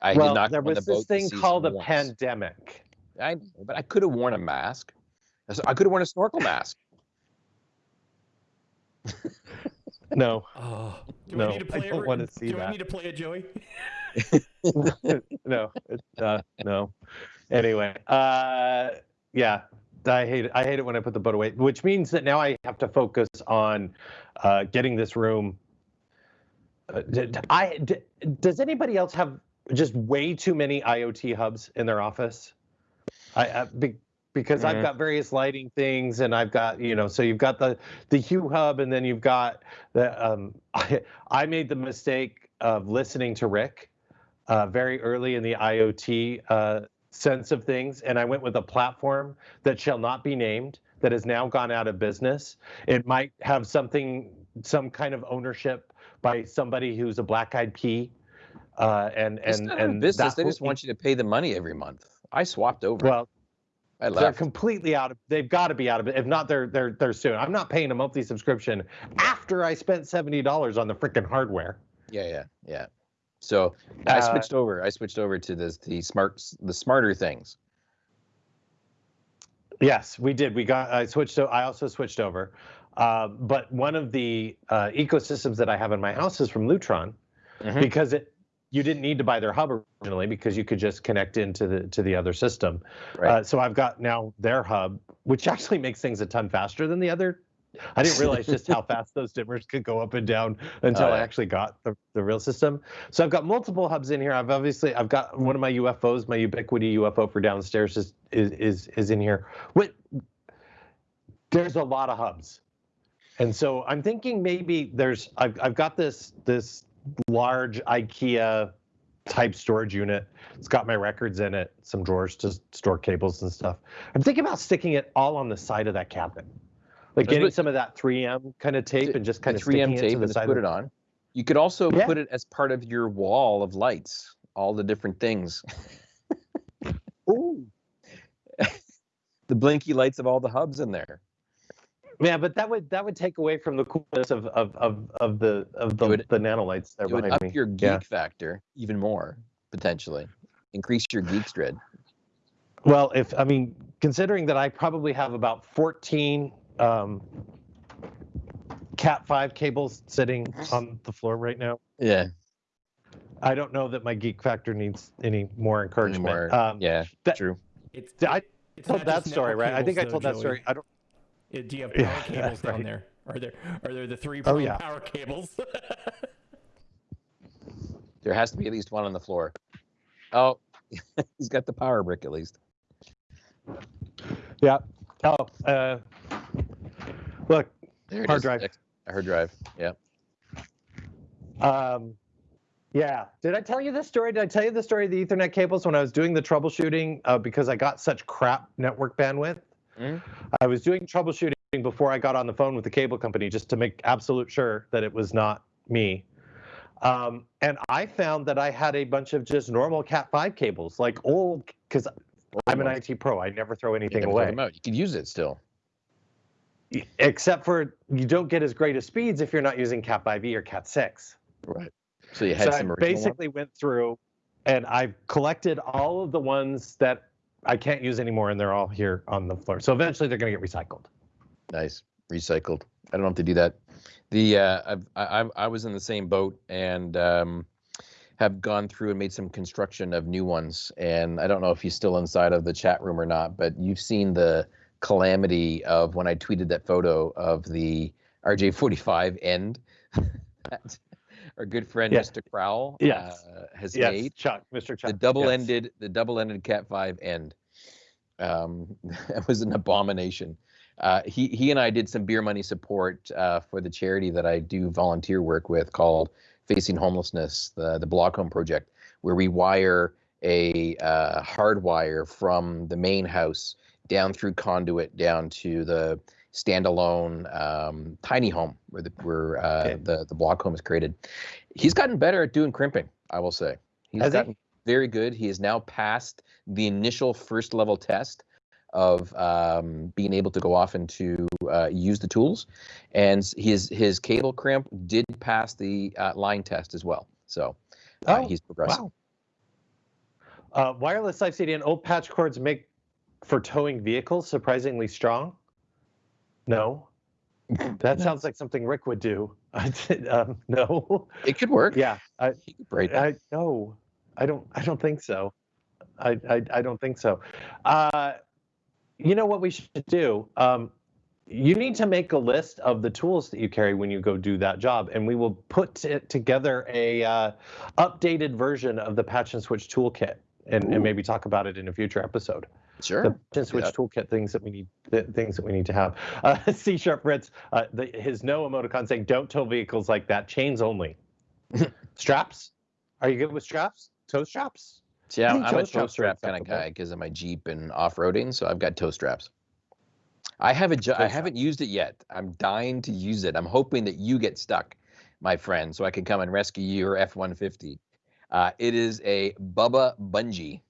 I well, did not. there was the this thing called a once. pandemic. I know, but I could have worn a mask. I could have worn a snorkel mask. No, Oh, do No, I need to I play don't it? wanna see do I that. need to play it, Joey? no, uh, no. Anyway, uh, yeah, I hate it. I hate it when I put the boat away, which means that now I have to focus on uh, getting this room. Uh, d- d- I d- does anybody else have just way too many IoT hubs in their office? I, I be, because I've Mhm. got various lighting things, and I've got you know, so you've got the the Hue hub, and then you've got the. Um, I, I made the mistake of listening to Rick uh, very early in the IoT uh, sense of things, and I went with a platform that shall not be named that has now gone out of business. It might have something, some kind of ownership by somebody who's a black-eyed pea, uh, and and and business. They just want you to pay the money every month. I swapped over. Well, I they're completely out of. They've got to be out of it. If not, they're they're they're soon. I'm not paying a monthly subscription after I spent seventy dollars on the freaking hardware. Yeah, yeah, yeah. So I Uh, switched over. I switched over to the the smart the smarter things. Yes, we did. We got. I switched. I also switched over. Uh, but one of the uh, ecosystems that I have in my house is from Lutron, Mhm. because it you didn't need to buy their hub originally because you could just connect into the to the other system. Right. Uh, so I've got now their hub, which actually makes things a ton faster than the other. I didn't realize just how fast those dimmers could go up and down until Oh, I actually got the, the real system. So I've got multiple hubs in here. I've obviously I've got one of my UFOs, my Ubiquiti UFO for downstairs is is is, is in here. What there's a lot of hubs. And so I'm thinking maybe there's I've I've got this this large IKEA type storage unit. It's got my records in it, some drawers to store cables and stuff. I'm thinking about sticking it all on the side of that cabinet. Like getting some of that 3M kind of tape and just kind of 3M it tape and the just side. put it on. You could also Yeah. put it as part of your wall of lights. All the different things. Ooh. The blinky lights of all the hubs in there. Yeah, but that would that would take away from the coolness of of of, of the of the, would- the nanolights that It would behind up me. your geek Yeah. factor even more potentially. Increase your geek dread. Well, if I mean, considering that I probably have about 14 um, Cat 5 cables sitting on the floor right now, Yeah. I don't know that my geek factor needs any more encouragement. Anymore. Um, yeah. that- true. It's, I it's told that story, network right? I think I told though, that Joey. story. I don't. Do you have power Yeah, cables down right. there? Are there are there the three Oh, yeah. power cables? There has to be at least one on the floor. Oh, he's got the power brick at least. Yeah. Oh, uh, look, There it Hard is. drive. Ex- Hard drive. Yeah. Um, yeah. Did I tell you this story? Did I tell you the story of the Ethernet cables when I was doing the troubleshooting uh, because I got such crap network bandwidth? Mhm. I was doing troubleshooting before I got on the phone with the cable company just to make absolute sure that it was not me. Um, and I found that I had a bunch of just normal Cat 5 cables, like old, because I'm an. IT pro. I never throw You anything throw away. them out. You could use it still. Except for you don't get as great of speeds if you're not using Cat 5e or Cat 6. Right. So you had so some I original ones? basically went through and I've collected all of the ones that I can't use anymore and they're all here on the floor. So eventually they're going to get recycled. Nice. Recycled. I don't if they do that. The uh, I I I was in the same boat and um, have gone through and made some construction of new ones. And I don't know if he's still inside of the chat room or not, but you've seen the calamity of when I tweeted that photo of the RJ45 end our good friend Yeah. Mr. Crowell Yes. uh, has Yes, made Chuck, Mr. Chuck. the double-ended the double-ended cat 5 end um that was an abomination uh he he and i did some beer money support uh for the charity that i do volunteer work with called facing homelessness the the block home project where we wire a uh, hard wire from the main house down through conduit down to the standalone um, tiny home where the where uh, Okay. the the block home is created. He's gotten better at doing crimping, I will say. He's Has he? gotten very good. He has now passed the initial first level test of um, being able to go off and to uh, use the tools, and his his cable crimp did pass the uh, line test as well. So uh, Oh, he's progressing. Wow. Uh, wireless Life CDN old patch cords make for towing vehicles surprisingly strong. No. That sounds like something Rick would do. Um, no. It could work. Yeah. I, He could braid that. I no. I don't. I don't think so. I I, I don't think so. Uh, you know what we should do? Um, you need to make a list of the tools that you carry when you go do that job, and we will put it together a uh, updated version of the patch and switch toolkit, and, and maybe talk about it in a future episode. Sure. The patch switch Yeah. toolkit things that we need, things that we need to have. Uh, C sharp Fritz, uh, the, his no emoticon saying, "Don't tow vehicles like that. Chains only. straps. Are you good with straps? Tow straps? Yeah, I'm toe a tow strap kind of guy because of my Jeep and off-roading, so I've got tow straps. I haven't Toe I haven't used it yet. I'm dying to use it. I'm hoping that you get stuck, my friend, so I can come and rescue your F-150. Uh, it is a Bubba Bungee.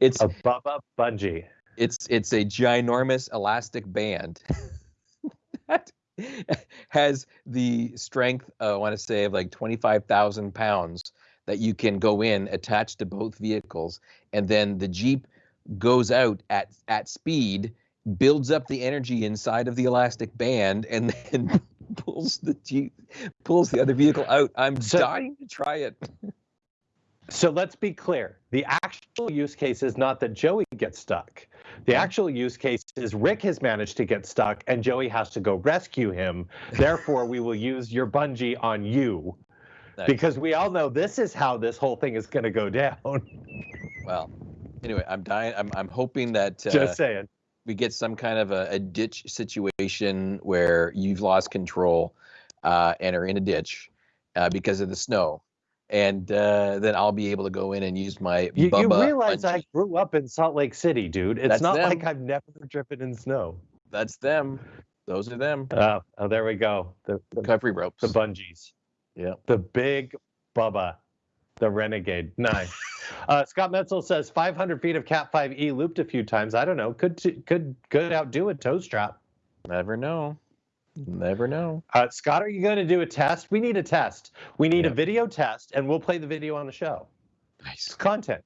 It's A Bubba Bungee. it's it's a ginormous elastic band that has the strength uh, I want to say of like 25,000 pounds that you can go in attached to both vehicles and then the Jeep goes out at at speed builds up the energy inside of the elastic band and then pulls the Jeep pulls the other vehicle out. I'm So- dying to try it. So let's be clear. The actual use case is not that Joey gets stuck. The actual use case is Rick has managed to get stuck and Joey has to go rescue him. Therefore, we will use your bungee on you Nice. because we all know this is how this whole thing is going to go down. Well, anyway, I'm dying. I'm I'm hoping that uh, Just saying. we get some kind of a, a ditch situation where you've lost control uh, and are in a ditch uh, because of the snow. And uh, then I'll be able to go in and use my You, you realize I grew up in Salt Lake City, dude. It's That's not them. like I've never driven in snow. That's them. Those are them. Oh, oh there we go. The, the, Recovery ropes. the bungees. Yeah. The big Bubba, the Renegade. Nice. uh, Scott Metzel says 500 feet of Cat 5e looped a few times. I don't know. Could t- could could outdo a tow strap. Never know. Never know. Uh, Scott, are you going to do a test? We need a test. We need a video test, and we'll play the video on the show. Nice. It's content.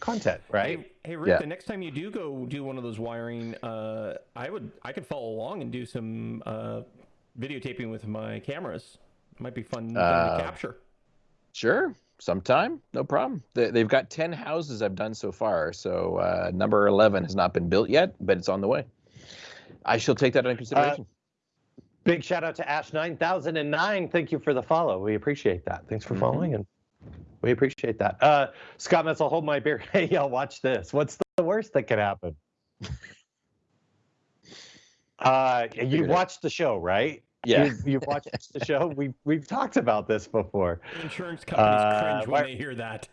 Content, right? Hey, hey Rick, Yeah. the next time you do go do one of those wiring, uh, I would I could follow along and do some uh, videotaping with my cameras. Might be fun Uh, to capture. Sure. Sometime. No problem. They, they've got 10 houses I've done so far. So uh, number 11 has not been built yet, but it's on the way. I shall take that into consideration. Big shout out to Ash9009. Thank you for the follow. We appreciate that. Thanks for Mhm. following and we appreciate that. Uh, Scott Metzel, hold my beer. Hey, y'all, watch this. What's the worst that could happen? Uh, you figured it. watched the show, right? yeah. You've, you've watched the show. We've we've talked about this before. Insurance companies uh, cringe when why- they hear that.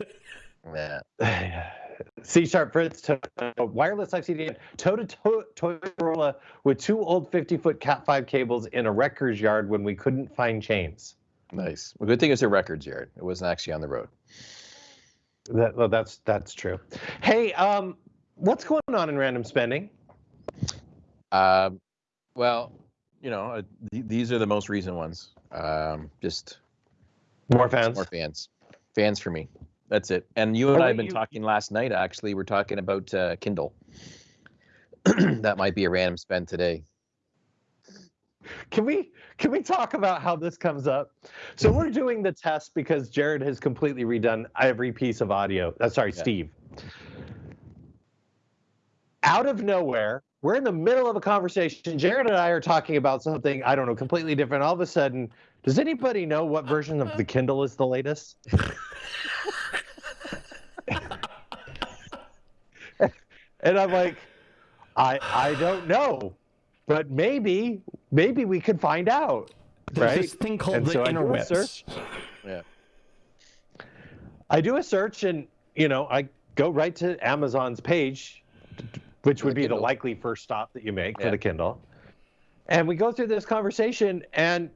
yeah. C sharp Fritz, to, wireless ICD, toe to toe Toyota with two old 50 foot Cat 5 cables in a wrecker's yard when we couldn't find chains. Nice. Well, good thing it's a records yard. It wasn't actually on the road. That, well, that's that's true. Hey, um, what's going on in random spending? Um, well, you know, uh, th- these are the most recent ones. Um, just More fans. more fans, fans for me. That's it. And you and I have been you- talking last night. Actually, we're talking about uh, Kindle. that might be a random spend today. Can we can we talk about how this comes up? So we're doing the test because Jared has completely redone every piece of audio. Uh, sorry, Yeah. Steve. Out of nowhere, we're in the middle of a conversation. Jared and I are talking about something I don't know, completely different. All of a sudden, does anybody know what version of the Kindle is the latest? and I'm like, I I don't know, but maybe maybe we could find out. There's Right? this thing called And the so I interwebs. Yeah. I do a search and you know I go right to Amazon's page, which would the be the likely first stop that you make for the Kindle. And we go through this conversation and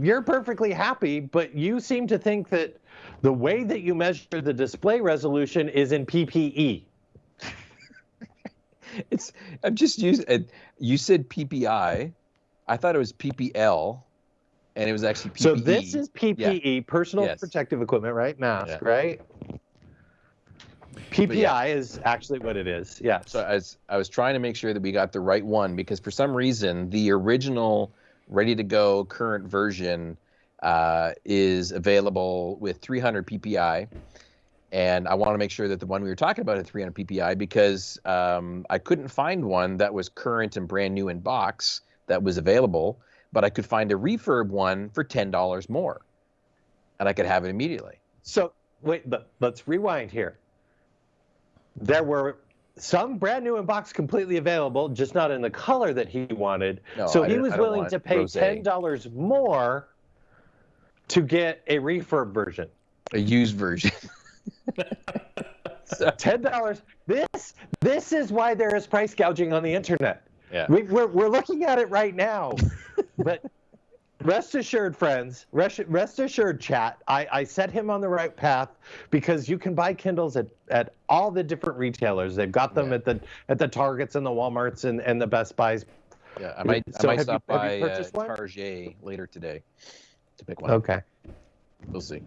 you're perfectly happy, but you seem to think that the way that you measure the display resolution is in E. PPE. It's I'm just using. You said PPI. I thought it was PPL, and it was actually PPE. So this is PPE, personal Yes. protective equipment, right? Mask, Yeah. right? PPI is actually what it is. Yeah. So I was I was trying to make sure that we got the right one because for some reason the original ready to go current version uh, is available with 300 PPI, and I want to make sure that the one we were talking about at 300 PPI because um, I couldn't find one that was current and brand new in box that was available, but I could find a refurb one for ten dollars more, and I could have it immediately. So wait, but let's rewind here. There were some brand new in box completely available, just not in the color that he wanted. No, so I he was willing to pay rosé. ten dollars more to get a refurb version. A used version. Ten dollars. This this is why there is price gouging on the internet. yeah. We, we're we're looking at it right now, but rest assured, friends, rest, rest assured, chat. I, I set him on the right path because you can buy Kindles at, at all the different retailers. They've got them Yeah. at the at the Targets and the WalMarts and, and the Best Buys. Yeah, I might, So I might have you- stop by uh? Target later today to pick one. Okay, We'll see.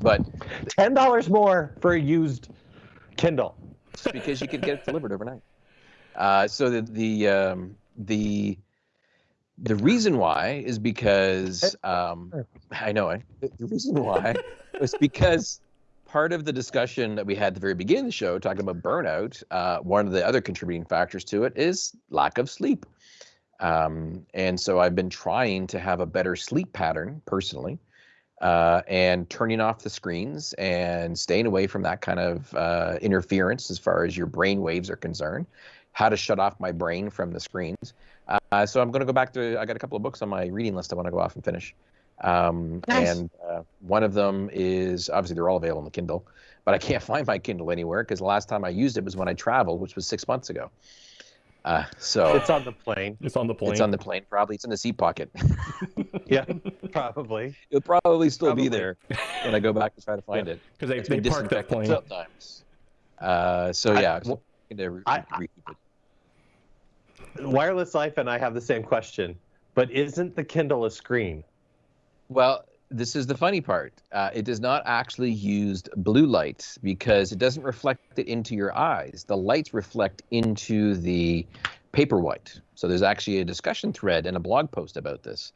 But ten dollars more for a used Kindle. because you could get it delivered overnight. Uh, so the the um, the the reason why is because um, I know I, the reason why was because part of the discussion that we had at the very beginning of the show talking about burnout. Uh, one of the other contributing factors to it is lack of sleep. Um, and so I've been trying to have a better sleep pattern personally, uh, and turning off the screens and staying away from that kind of uh, interference as far as your brain waves are concerned. How to shut off my brain from the screens. Uh, so I'm going to go back to. I got a couple of books on my reading list. I want to go off and finish. Um, Nice. And uh, one of them is obviously they're all available on the Kindle, but I can't find my Kindle anywhere because the last time I used it was when I traveled, which was six months ago. Uh, so It's on the plane. It's on the plane. it's on the plane, probably. It's in the seat pocket. Yeah, probably. It'll probably still Probably. be there when I go back to try to find it. because they, It's they been parked that plane. sometimes. Uh, so I- yeah, so I'm gonna re- I- re- rekeep. Wireless Life and I have the same question, but isn't the Kindle a screen? Well, this is the funny part. Uh, it does not actually use blue light because it doesn't reflect it into your eyes. The lights reflect into the paperwhite. So there's actually a discussion thread and a blog post about this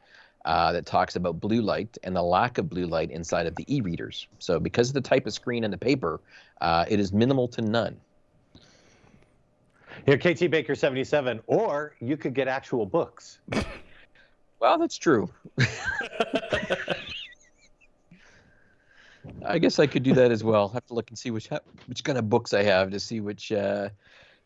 uh, that talks about blue light and the lack of blue light inside of the e-readers. So because of the type of screen in the paper, uh, it is minimal to none. Here, KT Baker 77, or you could get actual books. Well, that's true. I guess I could do that as well. I Have to look and see which which kind of books I have to see which uh,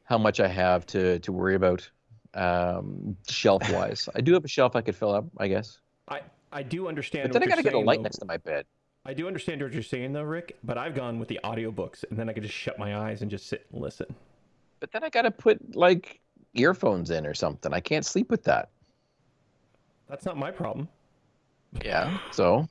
how much I have to to worry about um, shelf wise. I do have a shelf I could fill up, I guess. I, I do understand. But then I what got to you're get a light though. next to my bed. I do understand what you're saying though, Rick. But I've gone with the audiobooks, and then I could just shut my eyes and just sit and listen. But then I got to put like earphones in or something. I can't sleep with that. That's not my problem. Yeah. So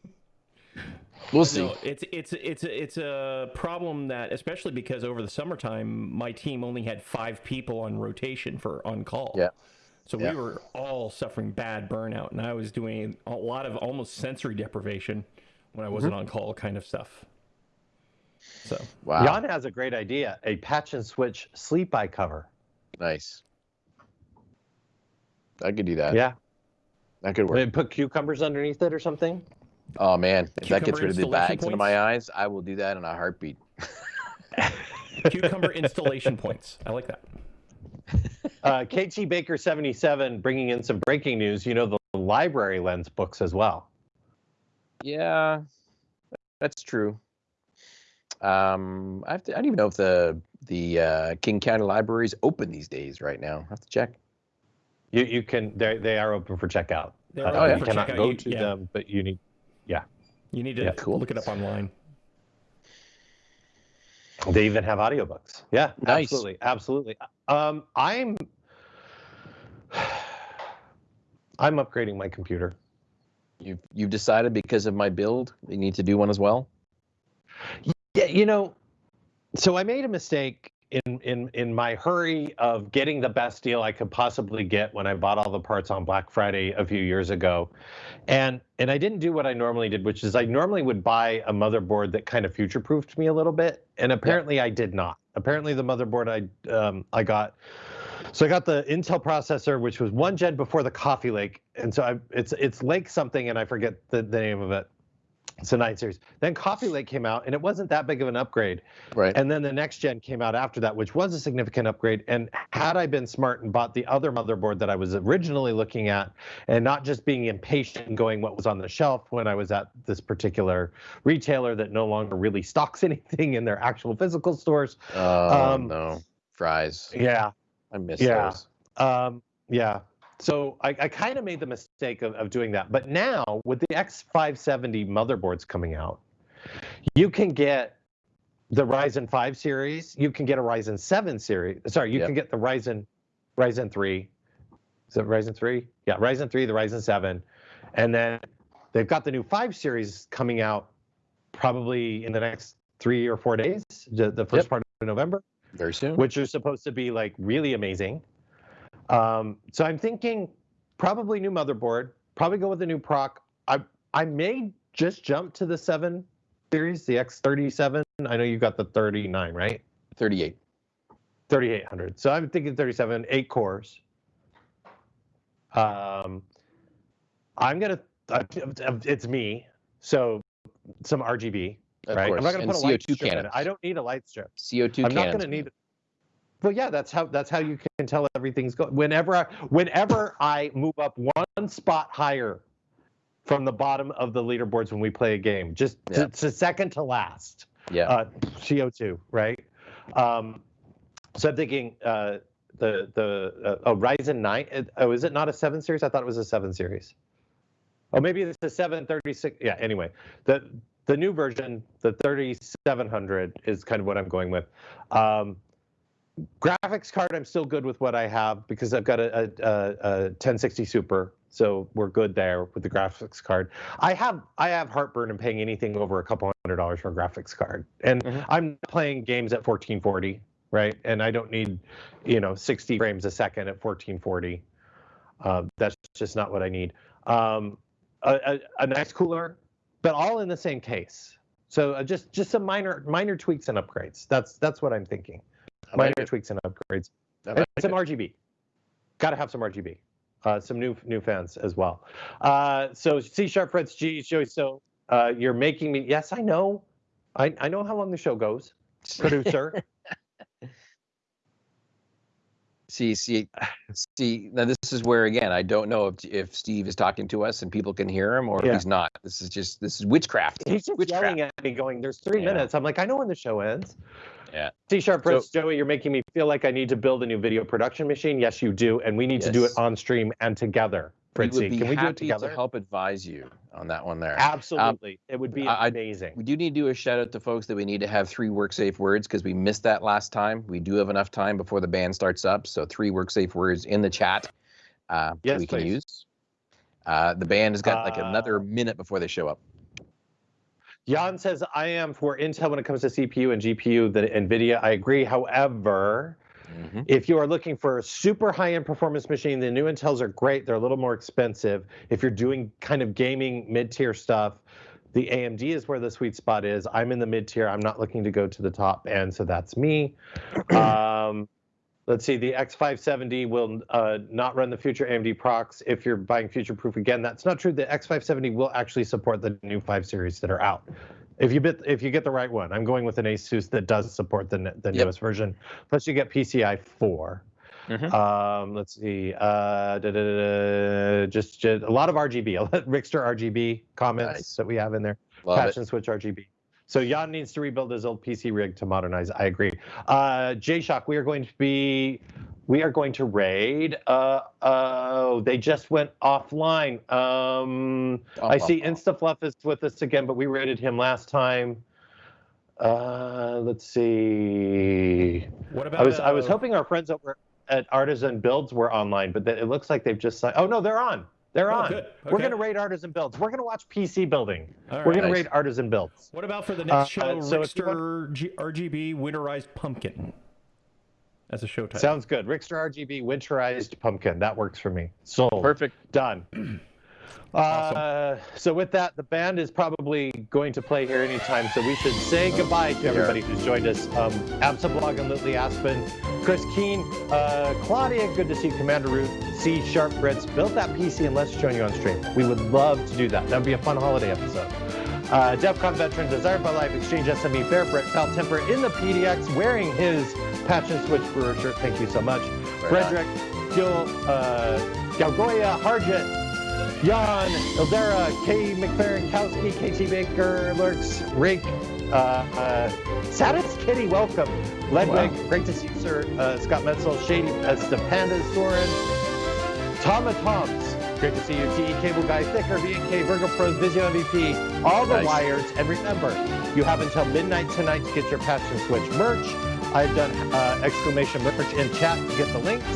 we'll see. No, it's it's it's it's a problem that especially because over the summertime my team only had five people on rotation for on call. Yeah. So Yeah. we were all suffering bad burnout, and I was doing a lot of almost sensory deprivation when I wasn't Mm-hmm. on call, kind of stuff. So Wow. Jan has a great idea a patch and switch sleep eye cover. Nice. I could do that. Yeah. That could work. Maybe put cucumbers underneath it or something. Oh man, if that gets rid of the installation bags under points? my eyes, I will do that in a heartbeat. cucumber installation points. I like that. Uh, KT Baker 77 bringing in some breaking news. You know, the library lends books as well. Yeah, that's true. Um, I have to. I don't even know if the the uh, King County Library is open these days. Right now, I have to check. You, you can, they they are open for checkout. They're Uh, open you for cannot checkout. go You- to yeah. them, but you need. Yeah. You need to Yeah, cool. look it up online. They even have audiobooks. Yeah, Nice. absolutely, absolutely. Um, I'm I'm upgrading my computer. You've you've decided because of my build, you need to do one as well. Yeah, you know, so I made a mistake in in in my hurry of getting the best deal I could possibly get when I bought all the parts on Black Friday a few years ago. And and I didn't do what I normally did, which is I normally would buy a motherboard that kind of future-proofed me a little bit, and apparently I did not. apparently the motherboard I um, I got. So I got the Intel processor, which was one gen before the Coffee Lake, and so I, it's it's Lake something, and I forget the, the name of it. It's a nine series. Then Coffee Lake came out, and it wasn't that big of an upgrade. Right. And then the next gen came out after that, which was a significant upgrade. And had I been smart and bought the other motherboard that I was originally looking at, and not just being impatient and going what was on the shelf when I was at this particular retailer that no longer really stocks anything in their actual physical stores. oh um, no, fries. Yeah. I miss Yeah. those. Um, yeah. So I, I kind of made the mistake of, of doing that. But now with the X570 motherboards coming out, you can get the Ryzen 5 series, you can get a Ryzen 7 series. Sorry, you Yep. can get the Ryzen Ryzen 3. Is it Ryzen 3? Yeah, Ryzen 3, the Ryzen 7. And then they've got the new 5 series coming out probably in the next three or four days, the, the first Yep. part of November Very soon. which are supposed to be like really amazing. Um, so I'm thinking probably new motherboard, probably go with a new proc. I I may just jump to the seven series, the X37. I know you got the 39, right? 38. 3800. So I'm thinking 37, eight cores. Um, I'm gonna. It's me. So some RGB, Of right? course. I'm not gonna and put a light CO2 strip in it. I don't need a light strip. CO2 I'm not going to need. Well, yeah, that's how that's how you can tell everything's going. Whenever I, whenever I move up one spot higher from the bottom of the leaderboards when we play a game, just Yeah. it's a second to last. Yeah. Uh, CO2, right? Um, so I'm thinking uh, the the uh, oh, Ryzen 9. Oh, is it not a seven series? I thought it was a seven series. Oh, maybe it's a 736. Yeah. Anyway, the the new version, the 3700, is kind of what I'm going with. Um, graphics card, I'm still good with what I have because I've got a, a, a, a 1060 Super, so we're good there with the graphics card. I have I have heartburn in paying anything over a couple hundred dollars for a graphics card, and Mhm. I'm playing games at 1440, right? And I don't need, you know, 60 frames a second at 1440. Uh, that's just not what I need. Um, a, a, a nice cooler, but all in the same case. So uh, just just some minor minor tweaks and upgrades. That's that's what I'm thinking. Minor like tweaks and upgrades. I And some it. RGB. Got to have some RGB. Uh, some new new fans as well. Uh, so C sharp Fritz G Joey. So uh, you're making me. Yes, I know. I I know how long the show goes. Producer. See, see, see. Now this is where again I don't know if if Steve is talking to us and people can hear him or Yeah. if he's not. This is just this is witchcraft. He's just Witchcraft. yelling at me, going, "There's three Yeah. minutes." I'm like, "I know when the show ends." Yeah. C sharp So- Joey. You're making me feel like I need to build a new video production machine. Yes, you do, and we need to do it on stream and together. Fritzy, be can we do it happy together? to help advise you on that one there. Absolutely, it would be I- I- amazing. We do need to do a shout out to folks that we need to have three work safe words because we missed that last time. We do have enough time before the band starts up, so three work safe words in the chat uh, Yes, we can use. Uh, the band has got like Uh, another minute before they show up. Jan says, I am for Intel when it comes to CPU and GPU, the NVIDIA. I agree. However, Mhm. if you are looking for a super high end performance machine, the new Intels are great. They're a little more expensive. If you're doing kind of gaming mid tier stuff, the AMD is where the sweet spot is. I'm in the mid tier. I'm not looking to go to the top end, so that's me. Um, let's see, the X570 will uh, not run the future AMD procs if you're buying future proof. Again, that's not true. The X570 will actually support the new 5 series that are out. If you bit, if you get the right one, I'm going with an Asus that does support the the Yep. newest version. Plus, you get PCI 4. Mhm. Um, let's see. Uh, da, da, da, just, just a lot of RGB. Rickster RGB comments Nice. that we have in there. Love Patch it. and switch RGB. So Jan needs to rebuild his old PC rig to modernize. I agree. Uh, J-Shock, we are going to be, we are going to raid. Uh, oh, they just went offline. Um, I see InstaFluff is with us again, but we raided him last time. Uh, let's see. What about? I was I was uh, hoping our friends over at Artisan Builds were online, but it looks like they've just signed. Oh no, they're on. They're Oh, on. good. We're gonna raid Artisan Builds. We're gonna watch PC building. All We're right. gonna raid Artisan Builds. What about for the next Uh, show, so Rickster G- RGB winterized pumpkin as a show title? Sounds good. Rickster RGB winterized pumpkin. That works for me. Sold. Perfect. Done. Uh, so with that, the band is probably going to play here anytime. So we should say goodbye to everybody who's joined us. Um, Absablog and Lily Aspen, Chris Keen, uh, Claudia, good to see you, Commander Root, C Sharp Fritz, built that PC and let's join you on stream. We would love to do that. That would be a fun holiday episode. Uh, DEFCON veteran, Desired by Life, Exchange SME, Bear Brett, Foul Temper in the PDX, wearing his Patch and Switch Brewer shirt. Thank you so much. Frederick, Gil, uh, Galgoya, Harjit, Jan, Ildera, K. McLaren, Kowski, KT Baker, Lurks, Rake, uh, uh, Saddest Kitty, welcome. Ledwig, great to see you, sir. Uh, Scott Metzel, Shady, uh, Stepandas, Soren, Tama Toms, great to see you. TE Cable Guy, Thicker, VNK, Virgo Pros, Vizio MVP, all the Nice. wires. And remember, you have until midnight tonight to get your Patch and Switch merch. I've done uh, exclamation merch in chat to get the links.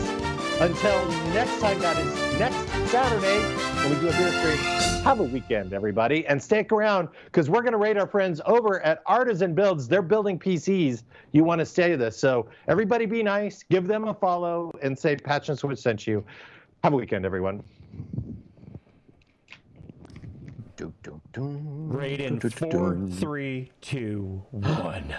Until next time, that is next Saturday when we do a beer stream. Have a weekend, everybody, and stick around because we're going to rate our friends over at Artisan Builds. They're building PCs. You want to stay this. So everybody be nice, give them a follow, and say Patch and Switch sent you. Have a weekend, everyone. Dun, four, three, two, one.